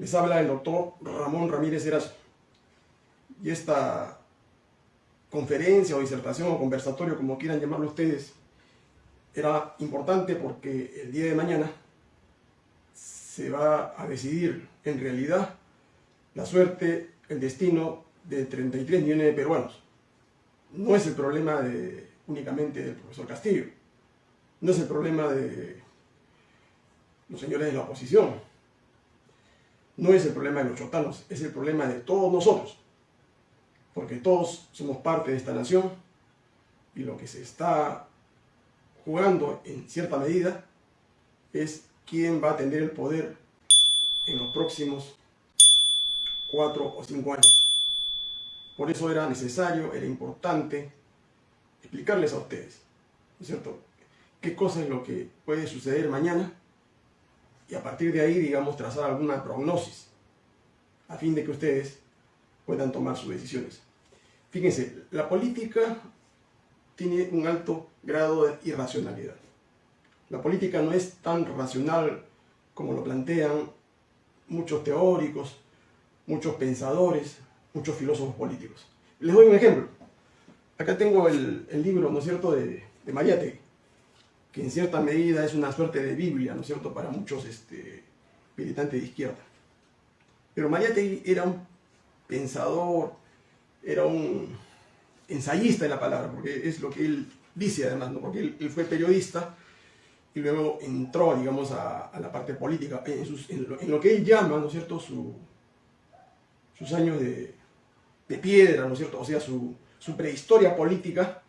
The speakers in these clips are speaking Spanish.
Les habla el doctor Ramón Ramírez Erazo. Y esta conferencia o disertación o conversatorio, como quieran llamarlo ustedes, era importante porque el día de mañana se va a decidir en realidad la suerte, el destino de 33 millones de peruanos. No es el problema únicamente del profesor Castillo, no es el problema de los señores de la oposición, no es el problema de los chotanos, es el problema de todos nosotros. Porque todos somos parte de esta nación y lo que se está jugando en cierta medida es quién va a tener el poder en los próximos cuatro o cinco años. Por eso era necesario, era importante explicarles a ustedes, ¿no es cierto?, qué cosa es lo que puede suceder mañana y a partir de ahí, digamos, trazar alguna prognosis a fin de que ustedes puedan tomar sus decisiones. Fíjense, la política tiene un alto grado de irracionalidad. La política no es tan racional como lo plantean muchos teóricos, muchos pensadores, muchos filósofos políticos. Les doy un ejemplo. Acá tengo el, libro, ¿no es cierto?, de, de que en cierta medida es una suerte de Biblia, ¿no es cierto?, para muchos este, militantes de izquierda. Pero Mariátegui era un pensador, era un ensayista de la palabra, porque es lo que él dice además, ¿no? porque él, fue periodista y luego entró, digamos, a, la parte política, en, lo, que él llama, ¿no es cierto?, sus años de, piedra, ¿no es cierto?, o sea, su, su prehistoria política,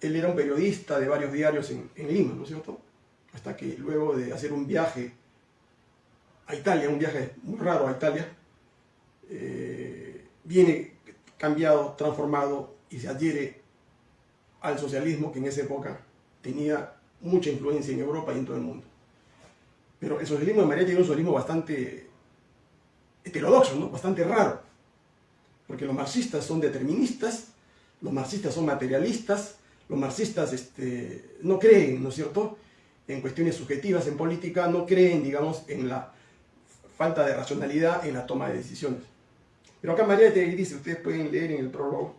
él era un periodista de varios diarios en, Lima, ¿no es cierto? Hasta que luego de hacer un viaje a Italia, un viaje muy raro a Italia, eh, viene cambiado, transformado y se adhiere al socialismo que en esa época tenía mucha influencia en Europa y en todo el mundo. Pero el socialismo de María tiene un socialismo bastante heterodoxo, ¿no? bastante raro, porque los marxistas son deterministas, los marxistas son materialistas, los marxistas este, no creen, ¿no es cierto?, en cuestiones subjetivas en política, no creen, digamos, en la falta de racionalidad en la toma de decisiones. Pero acá María te dice, ustedes pueden leer en el prólogo,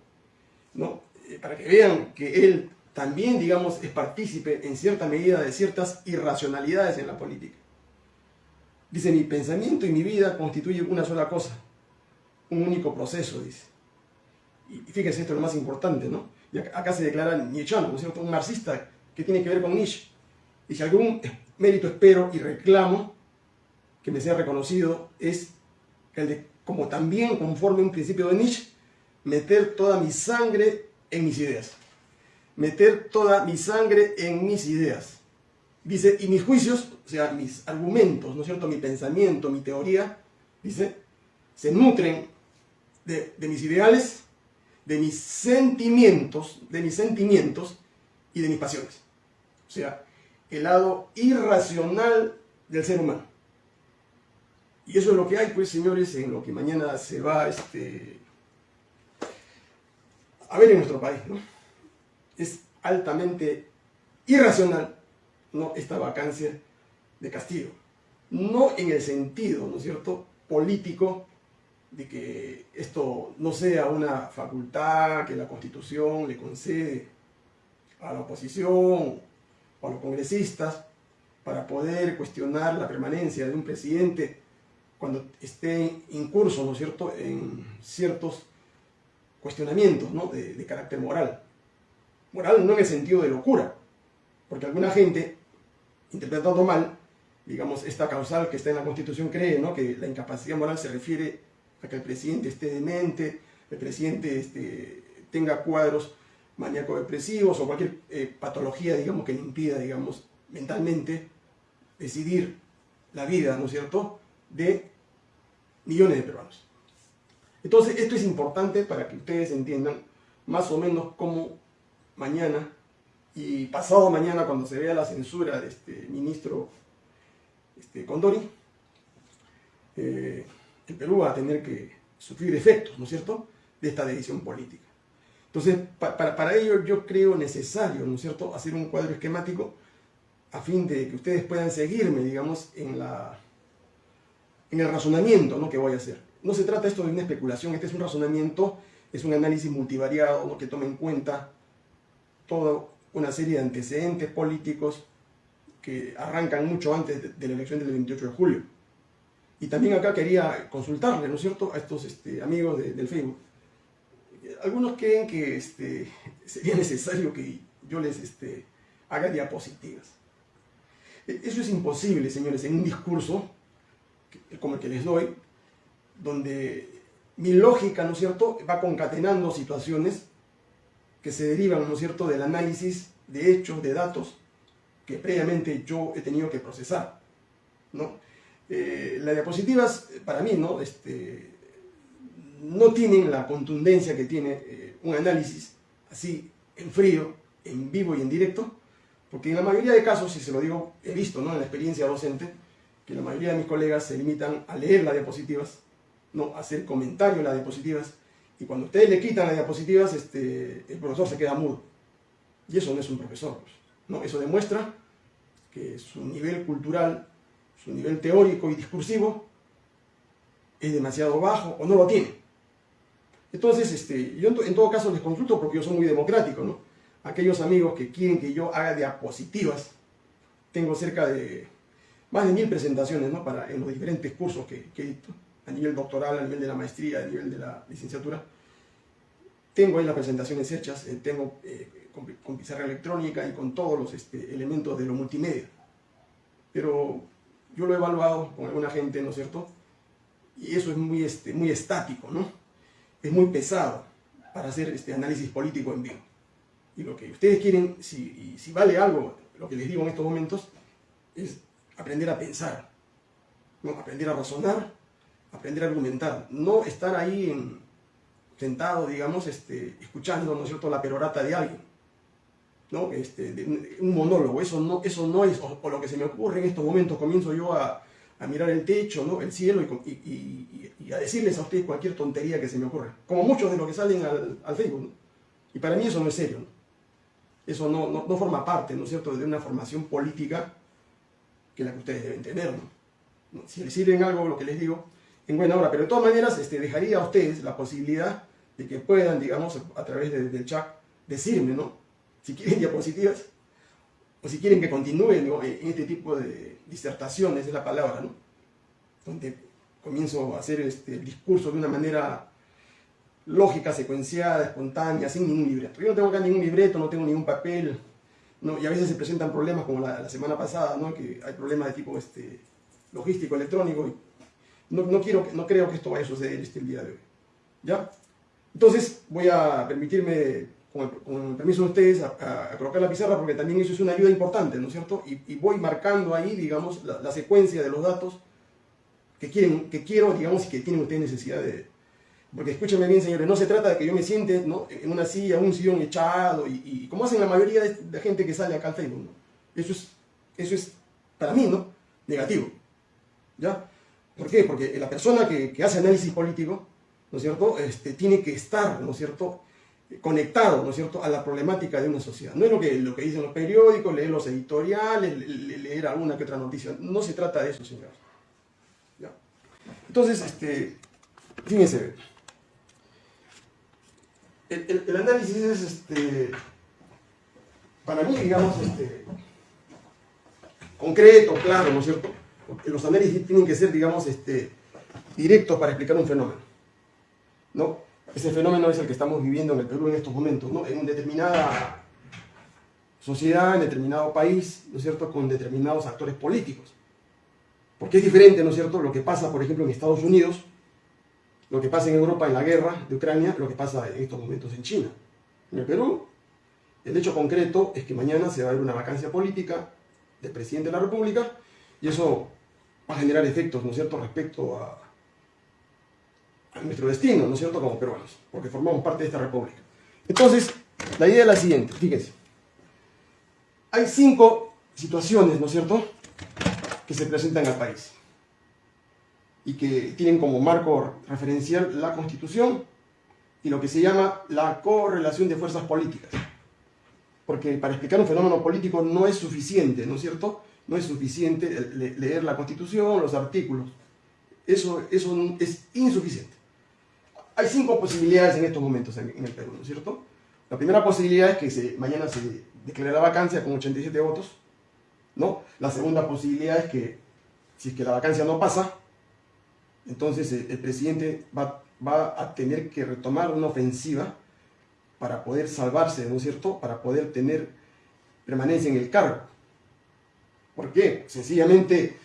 ¿no? Eh, para que vean que él también, digamos, es partícipe en cierta medida de ciertas irracionalidades en la política. Dice, mi pensamiento y mi vida constituyen una sola cosa, un único proceso, dice. Y fíjense, esto es lo más importante, ¿no? Acá se declara Nietzscheano, ¿no es cierto? Un marxista que tiene que ver con Nietzsche. Y si algún mérito espero y reclamo que me sea reconocido es el de, como también conforme un principio de Nietzsche, meter toda mi sangre en mis ideas. Meter toda mi sangre en mis ideas. Dice, y mis juicios, o sea, mis argumentos, ¿no es cierto? Mi pensamiento, mi teoría, dice, se nutren de, de mis ideales de mis sentimientos, de mis sentimientos y de mis pasiones. O sea, el lado irracional del ser humano. Y eso es lo que hay, pues, señores, en lo que mañana se va este, a ver en nuestro país, ¿no? Es altamente irracional, ¿no? Esta vacancia de Castillo. No en el sentido, ¿no es cierto?, político de que esto no sea una facultad que la Constitución le concede a la oposición o a los congresistas para poder cuestionar la permanencia de un presidente cuando esté en curso, ¿no es cierto?, en ciertos cuestionamientos ¿no? de, de carácter moral. Moral no en el sentido de locura, porque alguna gente, interpretando mal, digamos, esta causal que está en la Constitución cree ¿no? que la incapacidad moral se refiere a que el presidente esté demente, el presidente este, tenga cuadros maníaco-depresivos o cualquier eh, patología, digamos, que le impida, digamos, mentalmente decidir la vida, ¿no es cierto?, de millones de peruanos. Entonces, esto es importante para que ustedes entiendan más o menos cómo mañana y pasado mañana, cuando se vea la censura de este ministro este, Condori, eh, el Perú va a tener que sufrir efectos, ¿no es cierto?, de esta decisión política. Entonces, para, ello yo creo necesario, ¿no es cierto?, hacer un cuadro esquemático a fin de que ustedes puedan seguirme, digamos, en el razonamiento que voy a hacer. No se trata esto de una especulación, este es un razonamiento, es un análisis multivariado que toma en cuenta toda una serie de antecedentes políticos que arrancan mucho antes de, la elección del 28 de julio. Y también acá quería consultarle, ¿no es cierto?, a estos este, amigos del Facebook. Algunos creen que este, sería necesario que yo les este, haga diapositivas. E, eso es imposible, señores, en un discurso como el que les doy, donde mi lógica, ¿no es cierto?, va concatenando situaciones que se derivan, ¿no es cierto?, del análisis de hechos, de datos, que previamente yo he tenido que procesar, ¿no? Eh, las diapositivas, para mí, ¿no?, este, no tienen la contundencia que tiene eh, un análisis así, en frío, en vivo y en directo, porque en la mayoría de casos, si se lo digo, he visto, ¿no?, en la experiencia docente, que la mayoría de mis colegas se limitan a leer las diapositivas, no a hacer comentarios en las diapositivas, y cuando ustedes le quitan las diapositivas, este, el profesor se queda mudo. Y eso no es un profesor. Pues, ¿no? Eso demuestra que su nivel cultural, su nivel teórico y discursivo es demasiado bajo o no lo tiene. Entonces, este, yo en, todo caso les consulto porque yo soy muy democrático, ¿no? Aquellos amigos que quieren que yo haga diapositivas, tengo cerca de más de mil presentaciones ¿no? Para, en los diferentes cursos que, he dicto, a nivel doctoral, a nivel de la maestría, a nivel de la licenciatura. Tengo ahí las presentaciones hechas, eh, tengo eh, con, pizarra electrónica y con todos los este, elementos de lo multimedia. Pero yo lo he evaluado con alguna gente, ¿no es cierto? Y eso es muy, este, muy estático, ¿no? Es muy pesado para hacer este análisis político en vivo. Y lo que ustedes quieren, si, si vale algo, lo que les digo en estos momentos, es aprender a pensar, ¿no? aprender a razonar, aprender a argumentar, no estar ahí en, sentado, digamos, este, escuchando, ¿no es cierto?, la perorata de alguien, Este, un monólogo, eso no, eso no es, o, lo que se me ocurre en estos momentos, comienzo yo a, mirar el techo, ¿no? el cielo y, a decirles a ustedes cualquier tontería que se me ocurra, como muchos de los que salen al, Facebook. Y para mí eso no es serio, ¿no? Eso no, no, forma parte, ¿no es cierto?, de una formación política que la que ustedes deben tener. Si les sirven algo lo que les digo, en buena hora. Pero de todas maneras, este, dejaría a ustedes la posibilidad de que puedan, digamos, a través del chat, decirme, ¿no? Si quieren diapositivas, o si quieren que continúe ¿no? en este tipo de disertaciones, es la palabra, ¿no? Donde comienzo a hacer este, discurso de una manera lógica, secuenciada, espontánea, sin ningún libreto. Yo no tengo acá ningún libreto, no tengo ningún papel, ¿no? y a veces se presentan problemas como la, semana pasada, ¿no? que hay problemas de tipo este, logístico, electrónico, y no, no, quiero, no creo que esto vaya a suceder este, el día de hoy. ¿Ya? Entonces voy a permitirme, con el, permiso de ustedes, a, colocar la pizarra porque también eso es una ayuda importante, ¿no es cierto? Y, voy marcando ahí, digamos, la, la, secuencia de los datos que, quieren, que quiero, digamos, y que tienen ustedes necesidad de, porque escúchenme bien, señores, no se trata de que yo me siente ¿no? en una silla, un sillón echado, y, como hacen la mayoría de, gente que sale acá al Facebook. ¿no? Eso, es, eso es, para mí, ¿no? negativo. ¿Ya? ¿Por qué? Porque la persona que, que hace análisis político, ¿no es cierto?, este, tiene que estar, ¿no es cierto?, conectado, ¿no es cierto?, a la problemática de una sociedad. No es lo que, lo que dicen los periódicos, leer los editoriales, leer alguna que otra noticia. No se trata de eso, señores. ¿Ya? Entonces, este, fíjense, el, análisis es, este, para mí, digamos, este, concreto, claro, ¿no es cierto? Los análisis tienen que ser, digamos, este, directos para explicar un fenómeno, ¿no? Ese fenómeno es el que estamos viviendo en el Perú en estos momentos, ¿no? En determinada sociedad, en determinado país, ¿no es cierto?, con determinados actores políticos. Porque es diferente, ¿no es cierto?, lo que pasa, por ejemplo, en Estados Unidos, lo que pasa en Europa en la guerra de Ucrania, lo que pasa en estos momentos en China. En el Perú, el hecho concreto es que mañana se va a ver una vacancia política del presidente de la República y eso va a generar efectos, ¿no es cierto?, respecto a nuestro destino, ¿no es cierto?, como peruanos, porque formamos parte de esta república. Entonces, la idea es la siguiente, fíjense. Hay cinco situaciones, ¿no es cierto?, que se presentan al país y que tienen como marco referencial la Constitución y lo que se llama la correlación de fuerzas políticas. Porque para explicar un fenómeno político no es suficiente, ¿no es cierto? No es suficiente leer la Constitución, los artículos. eso, eso es insuficiente. Hay cinco posibilidades en estos momentos en, el Perú, ¿no es cierto? La primera posibilidad es que mañana se declare la vacancia con 87 votos, ¿no? La segunda posibilidad es que, si es que la vacancia no pasa, entonces el, presidente va, va a tener que retomar una ofensiva para poder salvarse, ¿no es cierto? Para poder tener permanencia en el cargo. ¿Por qué? Sencillamente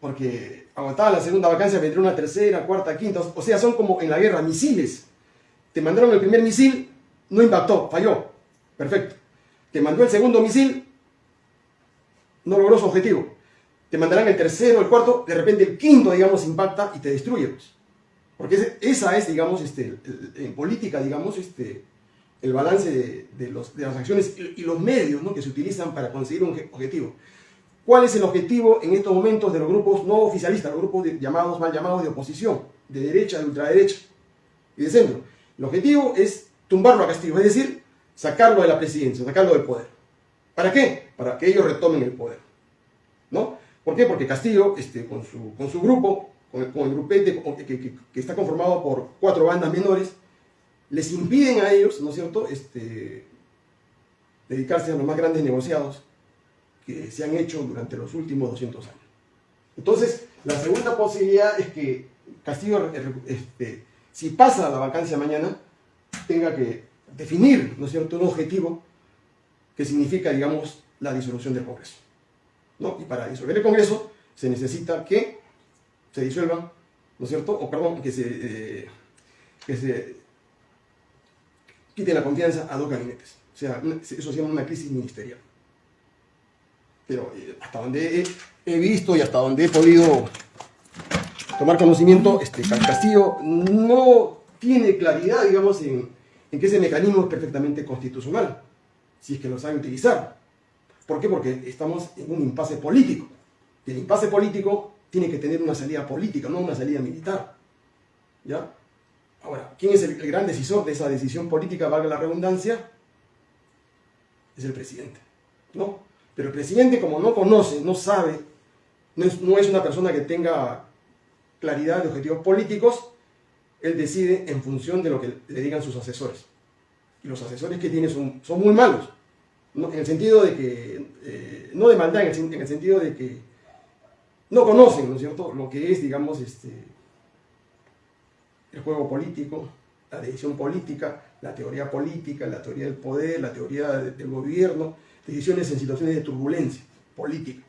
porque aguantaba la segunda vacancia, vendría una tercera, cuarta, quinta, o sea, son como en la guerra, misiles. Te mandaron el primer misil, no impactó, falló, perfecto. Te mandó el segundo misil, no logró su objetivo. Te mandarán el tercero, el cuarto, de repente el quinto, digamos, impacta y te destruye. Pues. Porque esa es, digamos, este, en política, digamos, este, el balance de, las acciones y, los medios ¿no? que se utilizan para conseguir un objetivo. ¿Cuál es el objetivo en estos momentos de los grupos no oficialistas, los grupos llamados, mal llamados de oposición, de derecha, de ultraderecha y de centro? El objetivo es tumbarlo a Castillo, es decir, sacarlo de la presidencia, sacarlo del poder. ¿Para qué? Para que ellos retomen el poder. ¿No? ¿Por qué? Porque Castillo, este, con, su, con su grupo, con el, grupete que, que, está conformado por cuatro bandas menores, les impiden a ellos, ¿no es cierto?, este, dedicarse a los más grandes negociados se han hecho durante los últimos 200 años. Entonces, la segunda posibilidad es que Castillo, este, si pasa la vacancia mañana, tenga que definir, ¿no es cierto?, un objetivo que significa, digamos, la disolución del Congreso. ¿no? Y para disolver el Congreso se necesita que se disuelvan, ¿no es cierto?, o perdón, que se, eh, que se quite la confianza a dos gabinetes. O sea, eso se llama una crisis ministerial pero eh, hasta donde he, visto y hasta donde he podido tomar conocimiento, este, Castillo no tiene claridad, digamos, en, que ese mecanismo es perfectamente constitucional, si es que lo sabe utilizar. ¿Por qué? Porque estamos en un impasse político. Y el impasse político tiene que tener una salida política, no una salida militar. ¿Ya? Ahora, ¿quién es el gran decisor de esa decisión política, valga la redundancia? Es el presidente, ¿no? Pero el presidente, como no conoce, no sabe, no es, una persona que tenga claridad de objetivos políticos, él decide en función de lo que le digan sus asesores. Y los asesores que tiene son, son muy malos. en el sentido de que, eh, no de maldad, en el, sentido de que no conocen, ¿no es cierto?, lo que es, digamos, este, el juego político, la decisión política, la teoría política, la teoría del poder, la teoría del gobierno, decisiones en situaciones de turbulencia política.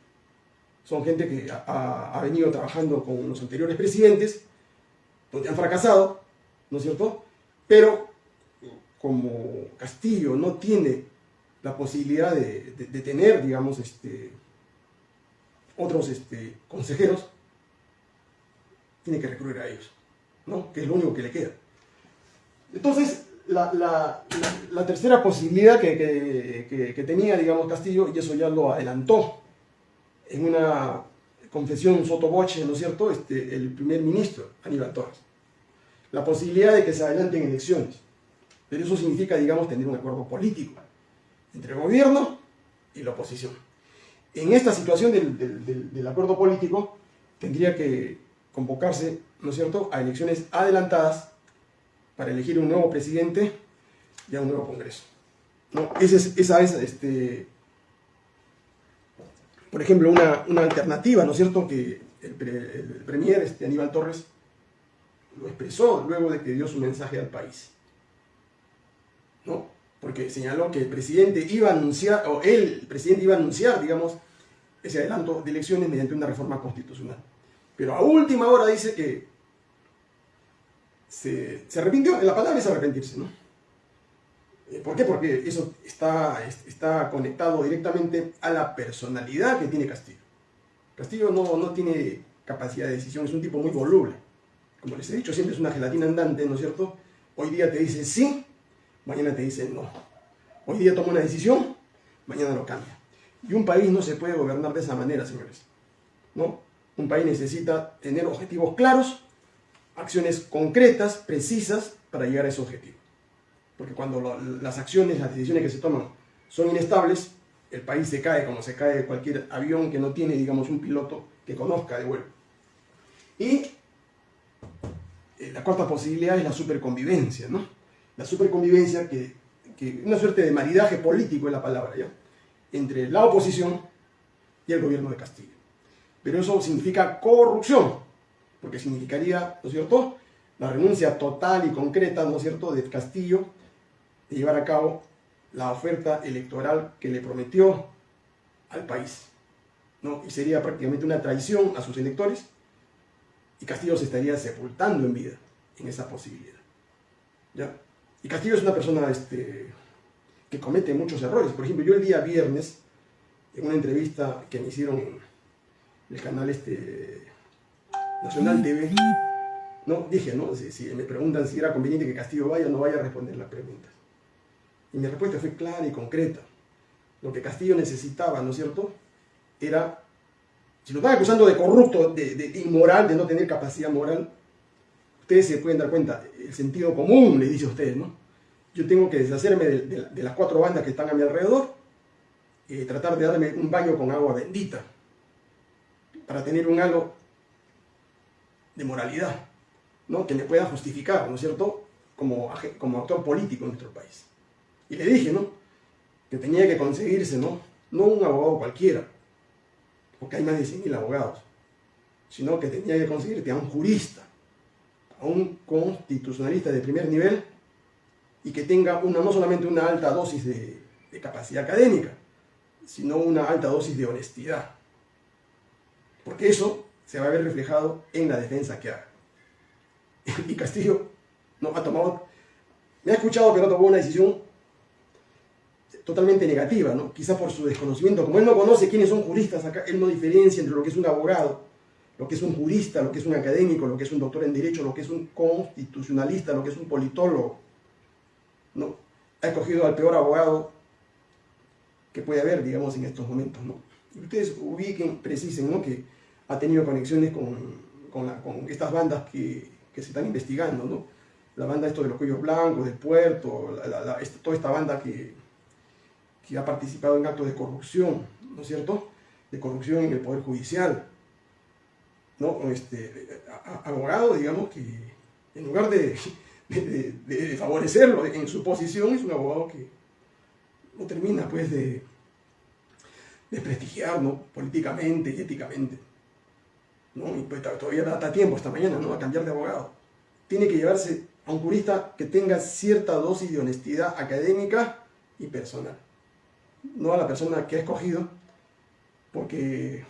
Son gente que ha, venido trabajando con los anteriores presidentes, donde han fracasado, ¿no es cierto? Pero como Castillo no tiene la posibilidad de, tener, digamos, este, otros este, consejeros, tiene que recurrir a ellos, ¿no? Que es lo único que le queda. Entonces, la, tercera posibilidad que, tenía, digamos, Castillo, y eso ya lo adelantó en una confesión sotoboche, ¿no es cierto?, este, el primer ministro, Aníbal Torres. La posibilidad de que se adelanten elecciones. Pero eso significa, digamos, tener un acuerdo político entre el gobierno y la oposición. En esta situación del, del acuerdo político, tendría que convocarse, ¿no es cierto?, a elecciones adelantadas para elegir un nuevo presidente y a un nuevo Congreso. ¿no? Esa es, este, por ejemplo, una, alternativa, ¿no es cierto?, que el, premier este, Aníbal Torres lo expresó luego de que dio su mensaje al país. ¿no? Porque señaló que el presidente iba a anunciar, o él, el presidente iba a anunciar, digamos, ese adelanto de elecciones mediante una reforma constitucional. Pero a última hora dice que se, arrepintió, la palabra es arrepentirse, ¿no? Eh, ¿Por qué? Porque eso está, está conectado directamente a la personalidad que tiene Castillo. Castillo no, no tiene capacidad de decisión, es un tipo muy voluble. Como les he dicho, siempre es una gelatina andante, ¿no es cierto? Hoy día te dice sí, mañana te dice no. Hoy día toma una decisión, mañana lo cambia. Y un país no se puede gobernar de esa manera, señores. ¿no? Un país necesita tener objetivos claros acciones concretas, precisas, para llegar a ese objetivo. Porque cuando las acciones, las decisiones que se toman son inestables, el país se cae como se cae cualquier avión que no tiene, digamos, un piloto que conozca de vuelo. Y eh, la cuarta posibilidad es la superconvivencia, ¿no? La superconvivencia que, que una suerte de maridaje político es la palabra, ¿ya? Entre la oposición y el gobierno de Castillo. Pero eso significa corrupción, porque significaría, ¿no es cierto?, la renuncia total y concreta, ¿no es cierto?, de Castillo de llevar a cabo la oferta electoral que le prometió al país. ¿no? Y sería prácticamente una traición a sus electores y Castillo se estaría sepultando en vida en esa posibilidad. ¿ya? Y Castillo es una persona este, que comete muchos errores. Por ejemplo, yo el día viernes, en una entrevista que me hicieron en el canal este, Nacional TV, no, dije, ¿no? Si, me preguntan si era conveniente que Castillo vaya, no vaya a responder las preguntas. Y mi respuesta fue clara y concreta. Lo que Castillo necesitaba, ¿no es cierto? Era, si lo están acusando de corrupto, de, inmoral, de no tener capacidad moral, ustedes se pueden dar cuenta, el sentido común le dice a ustedes, ¿no? Yo tengo que deshacerme de, las cuatro bandas que están a mi alrededor y tratar de darme un baño con agua bendita para tener un halo de moralidad, ¿no? Que me pueda justificar, ¿no es cierto?, como, como actor político en nuestro país. Y le dije, ¿no? Que tenía que conseguirse, ¿no? No un abogado cualquiera, porque hay más de 100.000 abogados, sino que tenía que conseguirte a un jurista, a un constitucionalista de primer nivel y que tenga una, no solamente una alta dosis de, de capacidad académica, sino una alta dosis de honestidad. Porque eso se va a ver reflejado en la defensa que haga. Y Castillo no ha tomado, me ha escuchado pero no tomó una decisión totalmente negativa, ¿no? Quizá por su desconocimiento. Como él no conoce quiénes son juristas acá, él no diferencia entre lo que es un abogado, lo que es un jurista, lo que es un académico, lo que es un doctor en Derecho, lo que es un constitucionalista, lo que es un politólogo. ¿no? Ha escogido al peor abogado que puede haber, digamos, en estos momentos, ¿no? Ustedes ubiquen, precisen, ¿no? Que ha tenido conexiones con, con, estas bandas que, que, se están investigando, ¿no? La banda esto de los cuellos blancos, del puerto, toda esta banda que, que ha participado en actos de corrupción, ¿no es cierto? De corrupción en el Poder Judicial. ¿no? Este, abogado, digamos, que en lugar de, favorecerlo en su posición, es un abogado que no termina pues de, de políticamente y éticamente. ¿No? Y todavía da tiempo esta mañana ¿no? a cambiar de abogado. Tiene que llevarse a un jurista que tenga cierta dosis de honestidad académica y personal no a la persona que ha escogido, porque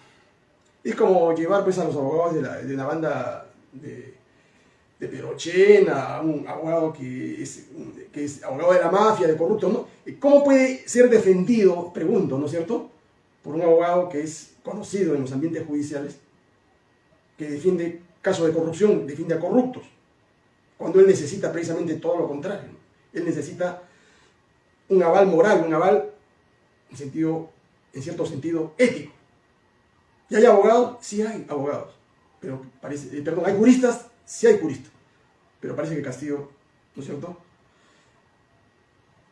es como llevar pues, a los abogados de la, de la banda de, de un abogado que es, que es abogado de la mafia, de corrupto, ¿no? ¿Cómo puede ser defendido, pregunto, ¿no es cierto?, por un abogado que es conocido en los ambientes judiciales, que defiende casos de corrupción, defiende a corruptos, cuando él necesita precisamente todo lo contrario. Él necesita un aval moral, un aval en, sentido, en cierto sentido ético. ¿Y hay abogados? Sí hay abogados. Pero parece, eh, perdón, ¿hay juristas? Sí hay juristas. Pero parece que Castillo, ¿no es cierto?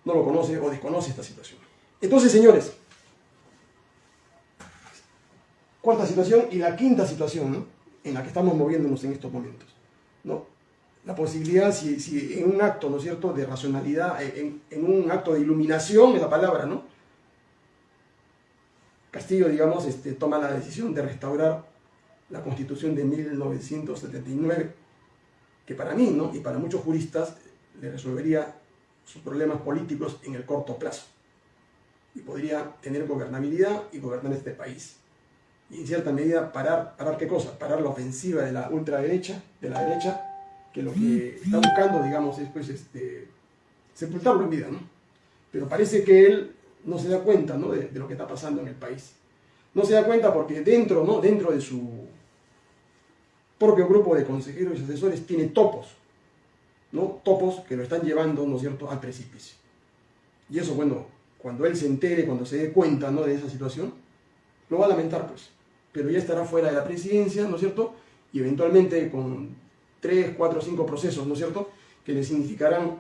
No lo conoce o desconoce esta situación. Entonces, señores, cuarta situación y la quinta situación en la que estamos moviéndonos en estos momentos. ¿no? La posibilidad, si, en un acto, ¿no es cierto?, de racionalidad, en, en un acto de iluminación, es la palabra, ¿no? Castillo, digamos, este, toma la decisión de restaurar la Constitución de 1979, que para mí ¿no? y para muchos juristas le resolvería sus problemas políticos en el corto plazo. Y podría tener gobernabilidad y gobernar este país. Y en cierta medida parar, parar qué cosa? Parar la ofensiva de la ultraderecha, de la derecha, que lo que está buscando, digamos, es pues, este, sepultarlo en vida, ¿no? Pero parece que él no se da cuenta ¿no? de, lo que está pasando en el país. No se da cuenta porque dentro, ¿no? dentro de su propio grupo de consejeros y asesores tiene topos, ¿no? topos que lo están llevando ¿no es cierto? al precipicio. Y eso, bueno, cuando él se entere, cuando se dé cuenta ¿no? de esa situación, lo va a lamentar, pues. Pero ya estará fuera de la presidencia, ¿no es cierto? Y eventualmente con tres, cuatro, cinco procesos, ¿no es cierto? Que le significarán,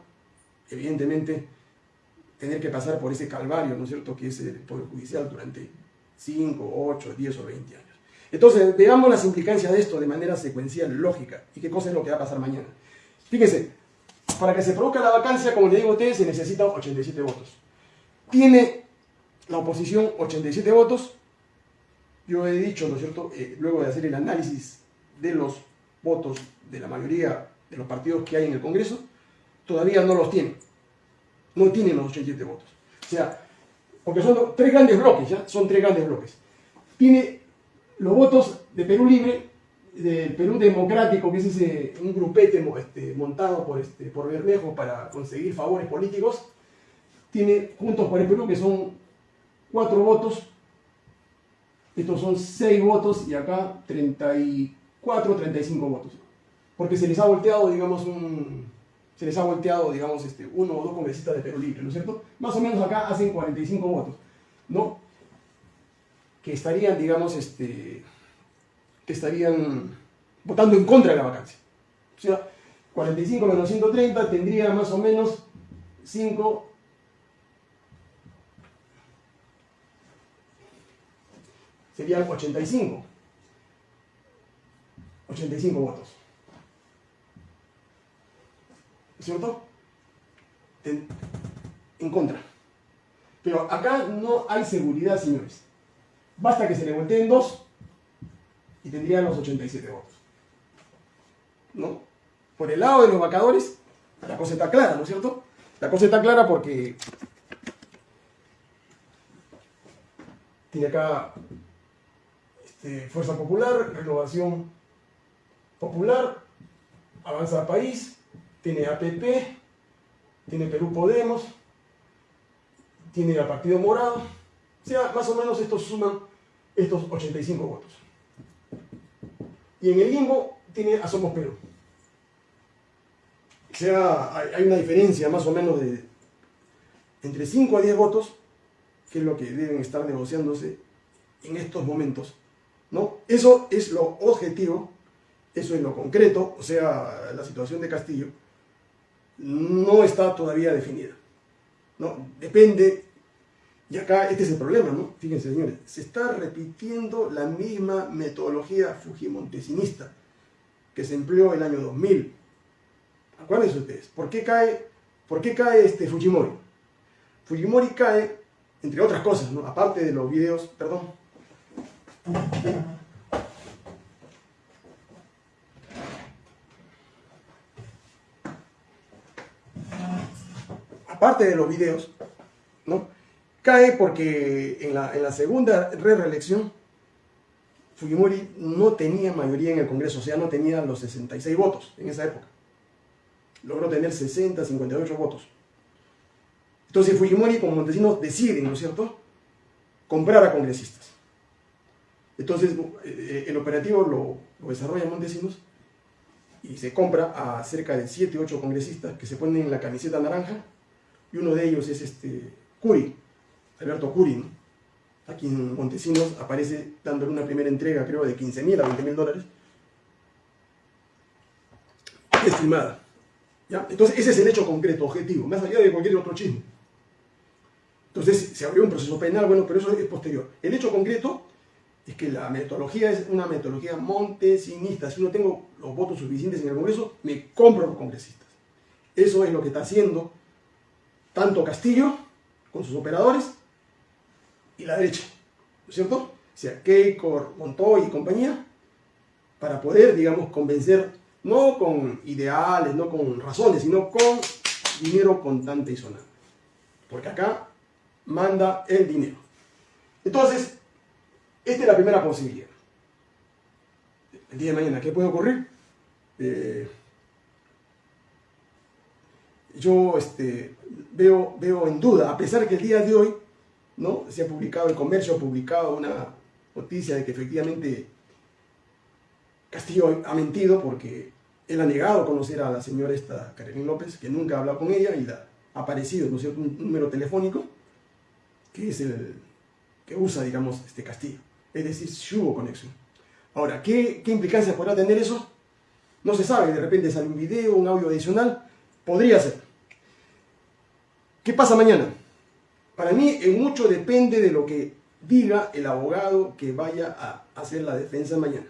evidentemente, tener que pasar por ese calvario, ¿no es cierto?, que es el Poder Judicial durante 5, 8, 10 o 20 años. Entonces, veamos las implicancias de esto de manera secuencial, lógica, y qué cosa es lo que va a pasar mañana. Fíjense, para que se produzca la vacancia, como le digo a ustedes, se necesitan 87 votos. Tiene la oposición 87 votos. Yo he dicho, ¿no es cierto?, eh, luego de hacer el análisis de los votos de la mayoría de los partidos que hay en el Congreso, todavía no los tiene. No tienen los 87 votos. O sea, porque son tres grandes bloques, ¿ya? Son tres grandes bloques. Tiene los votos de Perú Libre, del Perú Democrático, que es ese, un grupete este, montado por, este, por Bermejo para conseguir favores políticos. Tiene Juntos por el Perú, que son cuatro votos. Estos son seis votos y acá 34, 35 votos. Porque se les ha volteado, digamos, un, se les ha volteado, digamos, este, uno o dos congresistas de Perú Libre, ¿no es cierto? Más o menos acá hacen 45 votos, ¿no? Que estarían, digamos, este, que estarían votando en contra de la vacancia. O sea, 45 menos 130 tendría más o menos 5 serían 85. 85 votos. ¿Cierto? En, en, contra. Pero acá no hay seguridad, señores. Basta que se le volteen dos y tendrían los 87 votos. ¿No? Por el lado de los vacadores, la cosa está clara, ¿no es cierto? La cosa está clara porque tiene acá este, Fuerza Popular, Renovación Popular, Avanza País, tiene APP, tiene Perú Podemos, tiene el Partido Morado, o sea, más o menos estos suman estos 85 votos. Y en el limbo tiene a Somos Perú. O sea, hay una diferencia más o menos de entre 5 a 10 votos, que es lo que deben estar negociándose en estos momentos ¿no? Eso es lo objetivo, eso es lo concreto, o sea, la situación de Castillo no está todavía definida. ¿no? Depende, y acá este es el problema, ¿no? Fíjense, señores, se está repitiendo la misma metodología fujimontesinista que se empleó el año 2000. Acuérdense ustedes, ¿por qué cae, por qué cae este Fujimori? Fujimori cae, entre otras cosas, aparte de los videos, perdón, Aparte de los videos, ¿no? Cae porque en la, segunda re-reelección Fujimori no tenía mayoría en el Congreso, o sea, no tenía los 66 votos en esa época. Logró tener 60, 58 votos. Entonces Fujimori como Montesinos deciden, ¿no es cierto?, comprar a congresistas. Entonces, eh, el operativo lo, desarrolla Montesinos y se compra a cerca de 7, 8 congresistas que se ponen en la camiseta naranja y uno de ellos es este Curi, Alberto Curi, a quien Montesinos aparece dándole una primera entrega, creo, de 15 mil a 20 mil dólares, estimada. ¿ya? Entonces, ese es el hecho concreto, objetivo, más allá de cualquier otro chisme. Entonces, se abrió un proceso penal, bueno, pero eso es posterior. El hecho concreto es que la metodología es una metodología montesinista. Si no tengo los votos suficientes en el Congreso, me compro los congresistas. Eso es lo que está haciendo tanto Castillo con sus operadores y la derecha, ¿no es cierto? O sea, Keiko, Montoy y compañía, para poder, digamos, convencer, no con ideales, no con razones, sino con dinero contante y sonante. Porque acá manda el dinero. Entonces, esta es la primera posibilidad. El día de mañana, ¿qué puede ocurrir? Eh, yo este, veo, veo en duda, a pesar que el día de hoy ¿no? se ha publicado, el comercio ha publicado una noticia de que efectivamente Castillo ha mentido porque él ha negado conocer a la señora esta Carolina López, que nunca ha hablado con ella y ha aparecido, ¿no un número telefónico que es el que usa, digamos, este Castillo es decir, si hubo conexión. Ahora, ¿qué, ¿qué implicancias podrá tener eso? No se sabe, de repente sale un video, un audio adicional, podría ser. ¿Qué pasa mañana? Para mí, en mucho depende de lo que diga el abogado que vaya a hacer la defensa mañana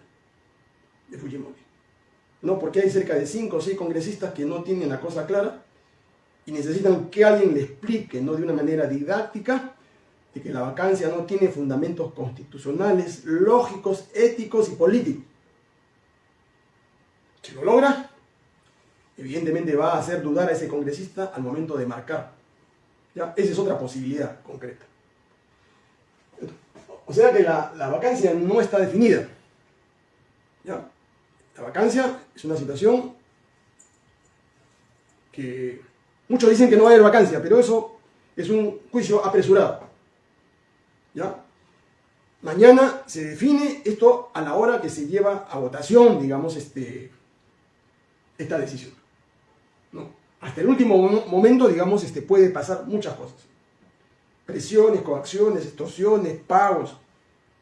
de Fujimori. No, porque hay cerca de 5 o 6 congresistas que no tienen la cosa clara y necesitan que alguien le explique, no de una manera didáctica, de que la vacancia no tiene fundamentos constitucionales, lógicos, éticos y políticos. Si lo logra, evidentemente va a hacer dudar a ese congresista al momento de marcar. ¿Ya? Esa es otra posibilidad concreta. O sea que la, la vacancia no está definida. ¿Ya? La vacancia es una situación que muchos dicen que no va a haber vacancia, pero eso es un juicio apresurado. ¿Ya? Mañana se define esto a la hora que se lleva a votación, digamos, este, esta decisión. ¿No? Hasta el último momento, digamos, este, puede pasar muchas cosas. Presiones, coacciones, extorsiones, pagos.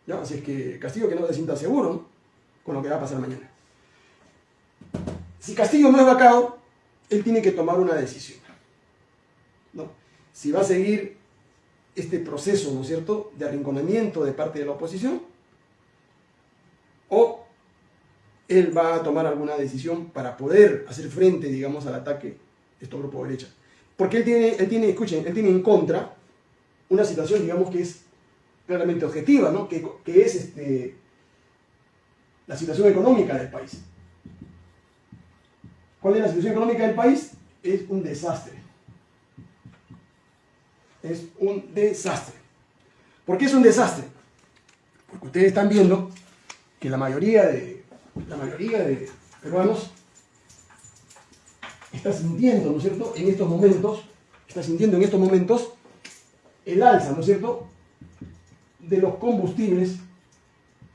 ¿ya? Así es que Castillo que no se sienta seguro con lo que va a pasar mañana. Si Castillo no es vacado, él tiene que tomar una decisión. ¿no? Si va a seguir este proceso, ¿no es cierto?, de arrinconamiento de parte de la oposición, o él va a tomar alguna decisión para poder hacer frente, digamos, al ataque de estos grupos de derecha. Porque él tiene, él tiene, escuchen, él tiene en contra una situación, digamos, que es claramente objetiva, ¿no? Que, que es este, la situación económica del país. ¿Cuál es la situación económica del país? Es un desastre. Es un desastre. ¿Por qué es un desastre? Porque ustedes están viendo que la mayoría de, la mayoría de peruanos está sintiendo, ¿no es cierto?, en estos momentos, está sintiendo en estos momentos el alza, ¿no es cierto?, de los combustibles,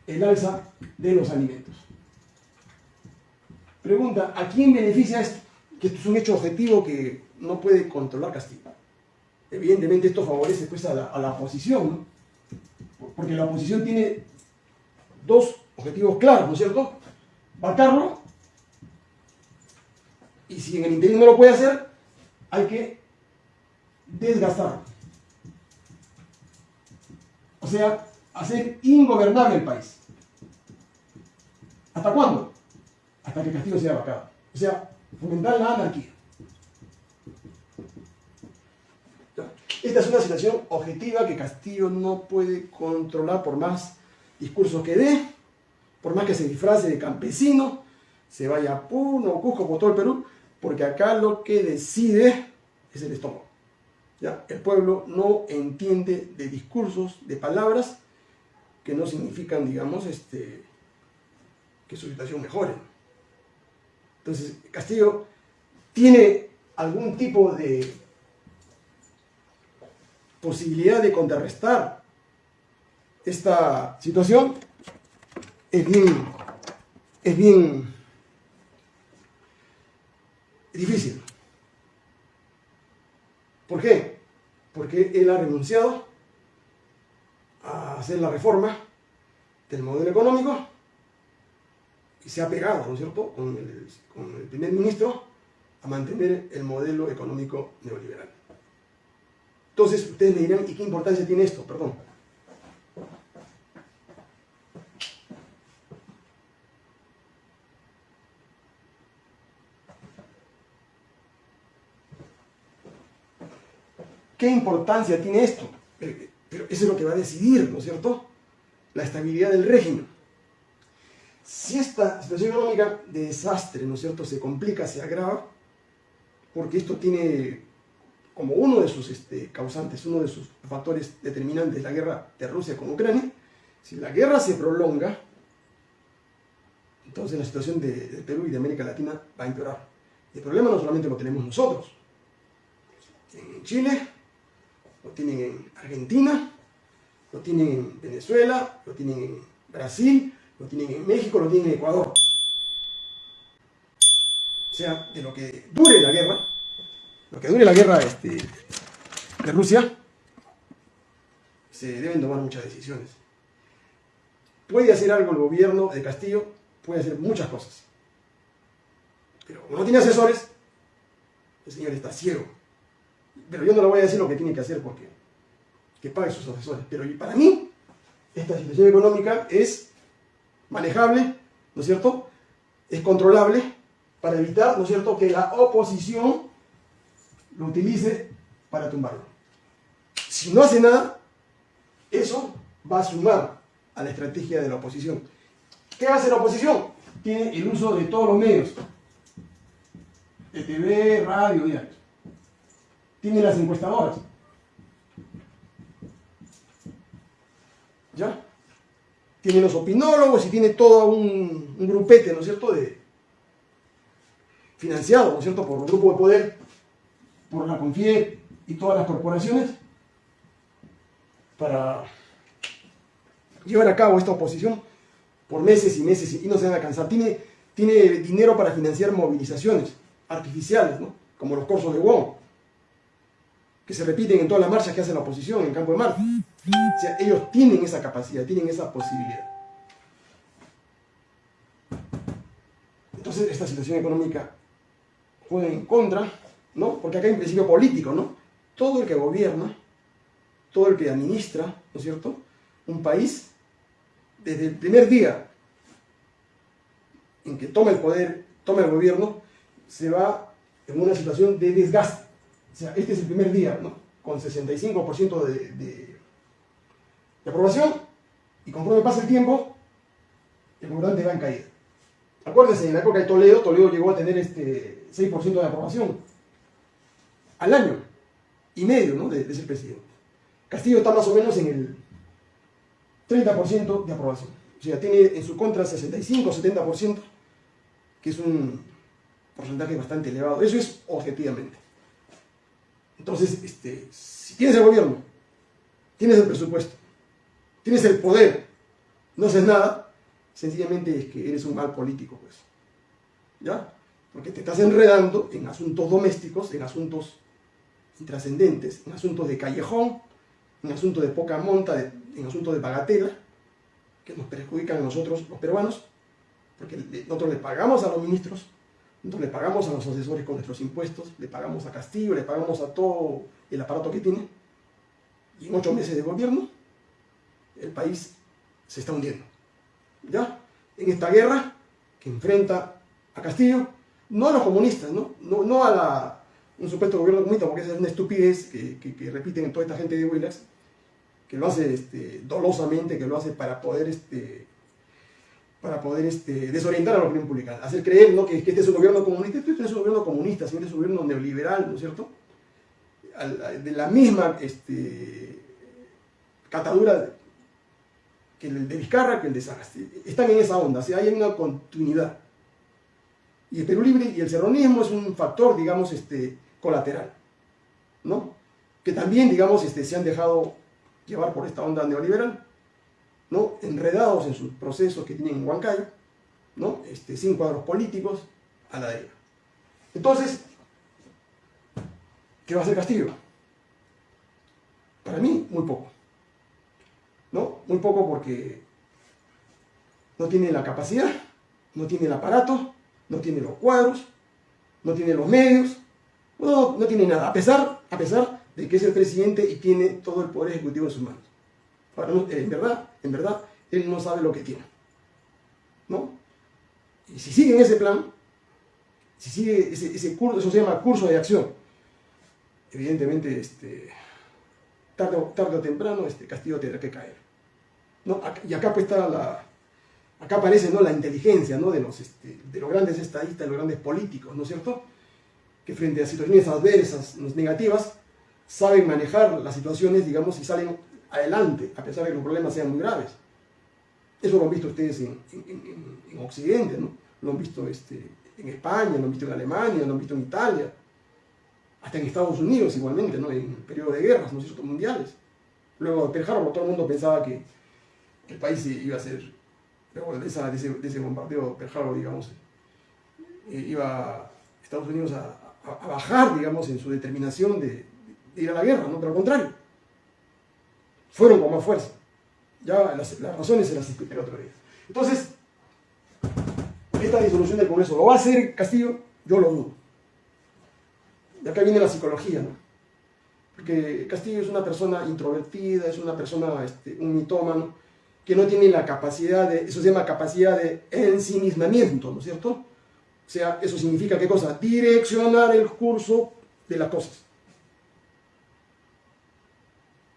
el alza de los alimentos. Pregunta, ¿a quién beneficia esto? Que esto es un hecho objetivo que no puede controlar Castillo. Evidentemente esto favorece pues, a, la, oposición, ¿no? porque la oposición tiene dos objetivos claros, ¿no es cierto? Vacarlo, y si en el interior no lo puede hacer, hay que desgastarlo. O sea, hacer ingobernable el país. ¿Hasta cuándo? Hasta que Castillo sea vacado. O sea, fomentar la anarquía. Esta es una situación objetiva que Castillo no puede controlar por más discursos que dé, por más que se disfrace de campesino, se vaya a Puno, Cusco, por todo el Perú, porque acá lo que decide es el estómago. ¿ya? El pueblo no entiende de discursos, de palabras que no significan, digamos, este, que su situación mejore. Entonces, Castillo tiene algún tipo de posibilidad de contrarrestar esta situación es bien, es bien difícil. ¿Por qué? Porque él ha renunciado a hacer la reforma del modelo económico y se ha pegado, con el primer ministro a mantener el modelo económico neoliberal. Entonces ustedes me dirán, ¿y qué importancia tiene esto? Perdón. ¿Qué importancia tiene esto? Pero eso es lo que va a decidir, ¿no es cierto? La estabilidad del régimen. Si esta situación económica de desastre, ¿no es cierto?, se complica, se agrava, porque esto tiene como uno de sus este, causantes, uno de sus factores determinantes, la guerra de Rusia con Ucrania, si la guerra se prolonga, entonces la situación de, Perú y de América Latina va a empeorar. Y el problema no solamente lo tenemos nosotros, en Chile, lo tienen en Argentina, lo tienen en Venezuela, lo tienen en Brasil, lo tienen en México, lo tienen en Ecuador. O sea, de lo que dure la guerra, lo que dure la guerra este, de Rusia, se deben tomar muchas decisiones. Puede hacer algo el gobierno de Castillo, puede hacer muchas cosas. Pero como no tiene asesores, el señor está ciego. Pero yo no le voy a decir lo que tiene que hacer porque que pague sus asesores. Pero para mí, esta situación económica es manejable, ¿no es cierto? Es controlable para evitar, ¿no es cierto?, que la oposición lo utilice para tumbarlo. Si no hace nada, eso va a sumar a la estrategia de la oposición. ¿Qué hace la oposición? Tiene el uso de todos los medios. De TV, radio, diarios. Tiene las encuestadoras. ¿Ya? Tiene los opinólogos y tiene todo un, grupete, ¿no es cierto?, de, financiado, ¿no es cierto?, por un grupo de poder, por la CONFIE y todas las corporaciones, para llevar a cabo esta oposición por meses y meses y no se van a cansar. Tiene, tiene dinero para financiar movilizaciones artificiales, ¿no? como los cursos de Wong, que se repiten en todas las marchas que hace la oposición en Campo de Marte. O sea, ellos tienen esa capacidad, tienen esa posibilidad. Entonces, esta situación económica juega en contra, ¿no? Porque acá hay un principio político, ¿no? Todo el que gobierna, todo el que administra, ¿no es cierto? Un país, desde el primer día en que toma el poder, toma el gobierno, se va en una situación de desgaste. O sea, este es el primer día, ¿no? Con 65% de de aprobación y conforme pasa el tiempo, el gobernante va en caída. Acuérdense, en la época de Toledo, Toledo llegó a tener este 6% de aprobación al año y medio ¿no? de, ser presidente. Castillo está más o menos en el 30% de aprobación. O sea, tiene en su contra 65-70%, que es un porcentaje bastante elevado. Eso es objetivamente. Entonces, este, si tienes el gobierno, tienes el presupuesto, tienes el poder, no haces nada, sencillamente es que eres un mal político, pues. ¿Ya? Porque te estás enredando en asuntos domésticos, en asuntos intrascendentes, en asuntos de callejón, en asuntos de poca monta, en asuntos de bagatela, que nos perjudican a nosotros, los peruanos, porque nosotros le pagamos a los ministros, nosotros le pagamos a los asesores con nuestros impuestos, le pagamos a Castillo, le pagamos a todo el aparato que tiene, y en ocho meses de gobierno el país se está hundiendo. ¿Ya? En esta guerra que enfrenta a Castillo, no a los comunistas, no, no, a la, un supuesto gobierno comunista, porque esa es una estupidez que, repiten en toda esta gente de Willax, que lo hace este, dolosamente, que lo hace para poder, este, para poder este, desorientar a la opinión pública, hacer creer ¿no? que, este es un gobierno comunista, este es un gobierno comunista, este es un gobierno neoliberal, ¿no es cierto? De la misma catadura que el de Vizcarra que el de Sagasti. Están en esa onda, o sea, hay una continuidad. Y el Perú Libre y el serronismo es un factor, digamos, este, colateral, ¿no? Que también, digamos, este, se han dejado llevar por esta onda neoliberal, ¿no? Enredados en sus procesos que tienen en Huancayo, ¿no? Este, sin cuadros políticos, a la deriva. Entonces, ¿qué va a hacer Castillo? Para mí, muy poco. ¿no? Muy poco porque no tiene la capacidad, no tiene el aparato, no tiene los cuadros, no tiene los medios, no, no tiene nada, a pesar, a pesar de que es el presidente y tiene todo el poder ejecutivo en sus manos. en verdad, en verdad, él no sabe lo que tiene. ¿No? Y si sigue en ese plan, si sigue ese, curso, eso se llama curso de acción, evidentemente, este, tarde, tarde o temprano, este Castillo tendrá que caer. Y acá pues está la, acá aparece ¿no? la inteligencia ¿no? de, los, este, de los grandes estadistas, de los grandes políticos, ¿no es cierto? Que frente a situaciones adversas, negativas, saben manejar las situaciones, digamos, y salen adelante, a pesar de que los problemas sean muy graves. Eso lo han visto ustedes en, en, Occidente, ¿no? Lo han visto este, en España, lo han visto en Alemania, lo han visto en Italia, hasta en Estados Unidos igualmente, ¿no? En el periodo de guerras, ¿no es cierto?, mundiales. Luego de Pearl todo el mundo pensaba que el país iba a ser, luego de, ese, de bombardeo Pearl Harbor, digamos, eh, iba Estados Unidos a, bajar, digamos, en su determinación de, ir a la guerra, ¿no? Pero al contrario, fueron con más fuerza. Ya las, razones se las expliqué el otro. Entonces, esta disolución del Congreso, ¿lo va a hacer Castillo? Yo lo dudo. Y acá viene la psicología, ¿no? Porque Castillo es una persona introvertida, es una persona, este, un mitómano, que no tienen la capacidad de, eso se llama capacidad de ensimismamiento, ¿no es cierto? O sea, eso significa qué cosa? Direccionar el curso de las cosas.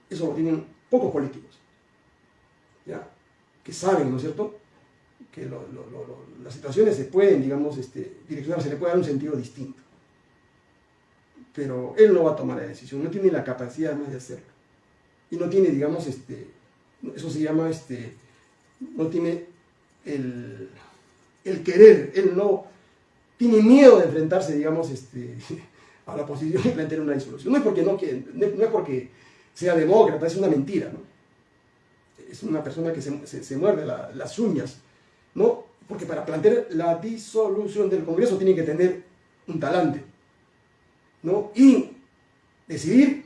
Eso lo tienen pocos políticos, ¿ya? Que saben, ¿no es cierto? Que las situaciones se pueden, digamos, este, direccionar, se le puede dar un sentido distinto. Pero él no va a tomar la decisión, no tiene la capacidad más de hacerlo. Y no tiene, digamos, este, eso se llama, este, no tiene el, querer, él no tiene miedo de enfrentarse, digamos, este, a la oposición y plantear una disolución. No es porque, no, no es porque sea demócrata, es una mentira, ¿no? Es una persona que se, muerde las uñas, ¿no? Porque para plantear la disolución del Congreso tiene que tener un talante, ¿no? Y decidir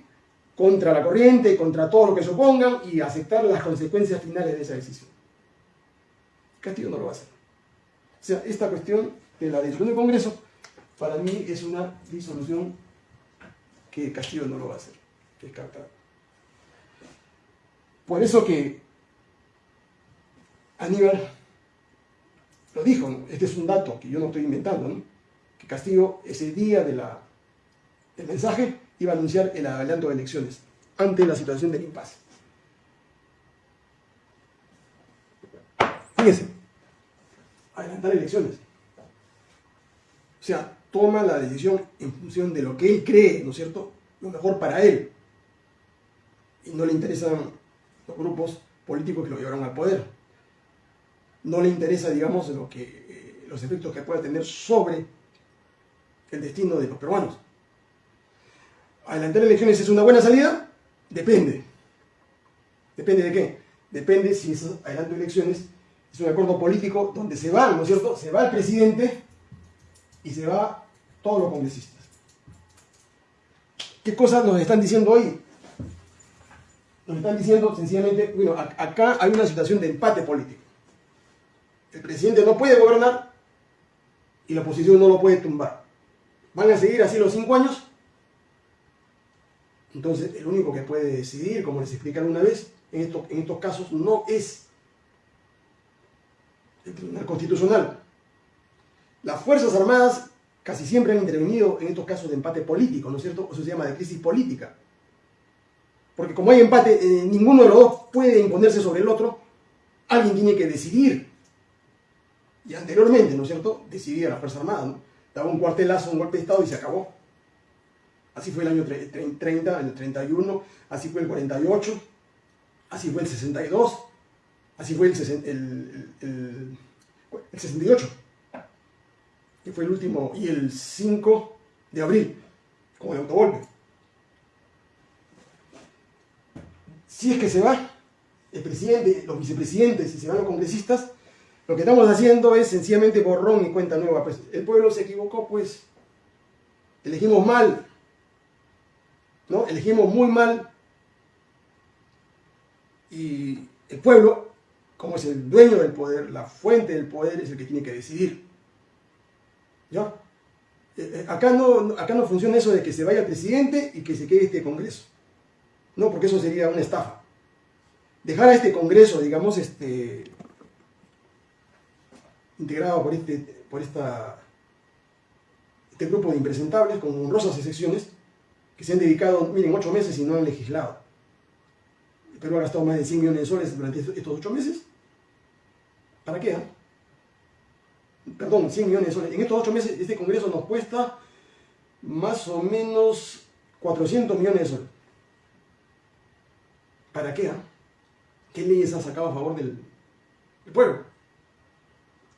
contra la corriente, contra todo lo que se opongan y aceptar las consecuencias finales de esa decisión. Castillo no lo va a hacer. O sea, esta cuestión de la disolución del Congreso, para mí es una disolución que Castillo no lo va a hacer, descartar. Por eso que Aníbal lo dijo, este es un dato que yo no estoy inventando, ¿no? que Castillo ese día de la, del mensaje iba a anunciar el adelanto de elecciones ante la situación del impasse. Fíjense, adelantar elecciones. O sea, toma la decisión en función de lo que él cree, ¿no es cierto? Lo mejor para él. Y no le interesan los grupos políticos que lo llevaron al poder. No le interesa, digamos, lo que, eh, los efectos que pueda tener sobre el destino de los peruanos adelantar elecciones es una buena salida? Depende. ¿Depende de qué? Depende si es adelanto elecciones es un acuerdo político donde se va, ¿no es cierto? Se va el presidente y se va todos los congresistas. ¿Qué cosas nos están diciendo hoy? Nos están diciendo sencillamente, bueno, acá hay una situación de empate político. El presidente no puede gobernar y la oposición no lo puede tumbar. ¿Van a seguir así los cinco años? Entonces, el único que puede decidir, como les expliqué una vez, en estos, en estos casos no es el Tribunal Constitucional. Las Fuerzas Armadas casi siempre han intervenido en estos casos de empate político, ¿no es cierto? Eso se llama de crisis política. Porque como hay empate, eh, ninguno de los dos puede imponerse sobre el otro, alguien tiene que decidir. Y anteriormente, ¿no es cierto?, decidía la Fuerza Armada, ¿no? Daba un cuartelazo, un golpe de Estado y se acabó. Así fue el año 30, el 31, así fue el 48, así fue el 62, así fue el, 68, que fue el último, y el 5 de abril, como el autogolpe. Si es que se va el presidente, los vicepresidentes y se van los congresistas, lo que estamos haciendo es sencillamente borrón y cuenta nueva. Pues el pueblo se equivocó, pues elegimos mal, ¿no? Elegimos muy mal y el pueblo, como es el dueño del poder, la fuente del poder, es el que tiene que decidir. ¿Ya? Eh, eh, acá no, acá no funciona eso de que se vaya el presidente y que se quede este Congreso. No, porque eso sería una estafa. Dejar a este Congreso, digamos, este, integrado por este, por esta, este grupo de impresentables con honrosas excepciones, que se han dedicado, miren, ocho meses y no han legislado. El Perú ha gastado más de 100 millones de soles durante estos ocho meses. ¿Para qué? Ah? Perdón, 100 millones de soles. En estos ocho meses este Congreso nos cuesta más o menos 400 millones de soles. ¿Para qué? Ah? ¿Qué leyes han sacado a favor del, pueblo?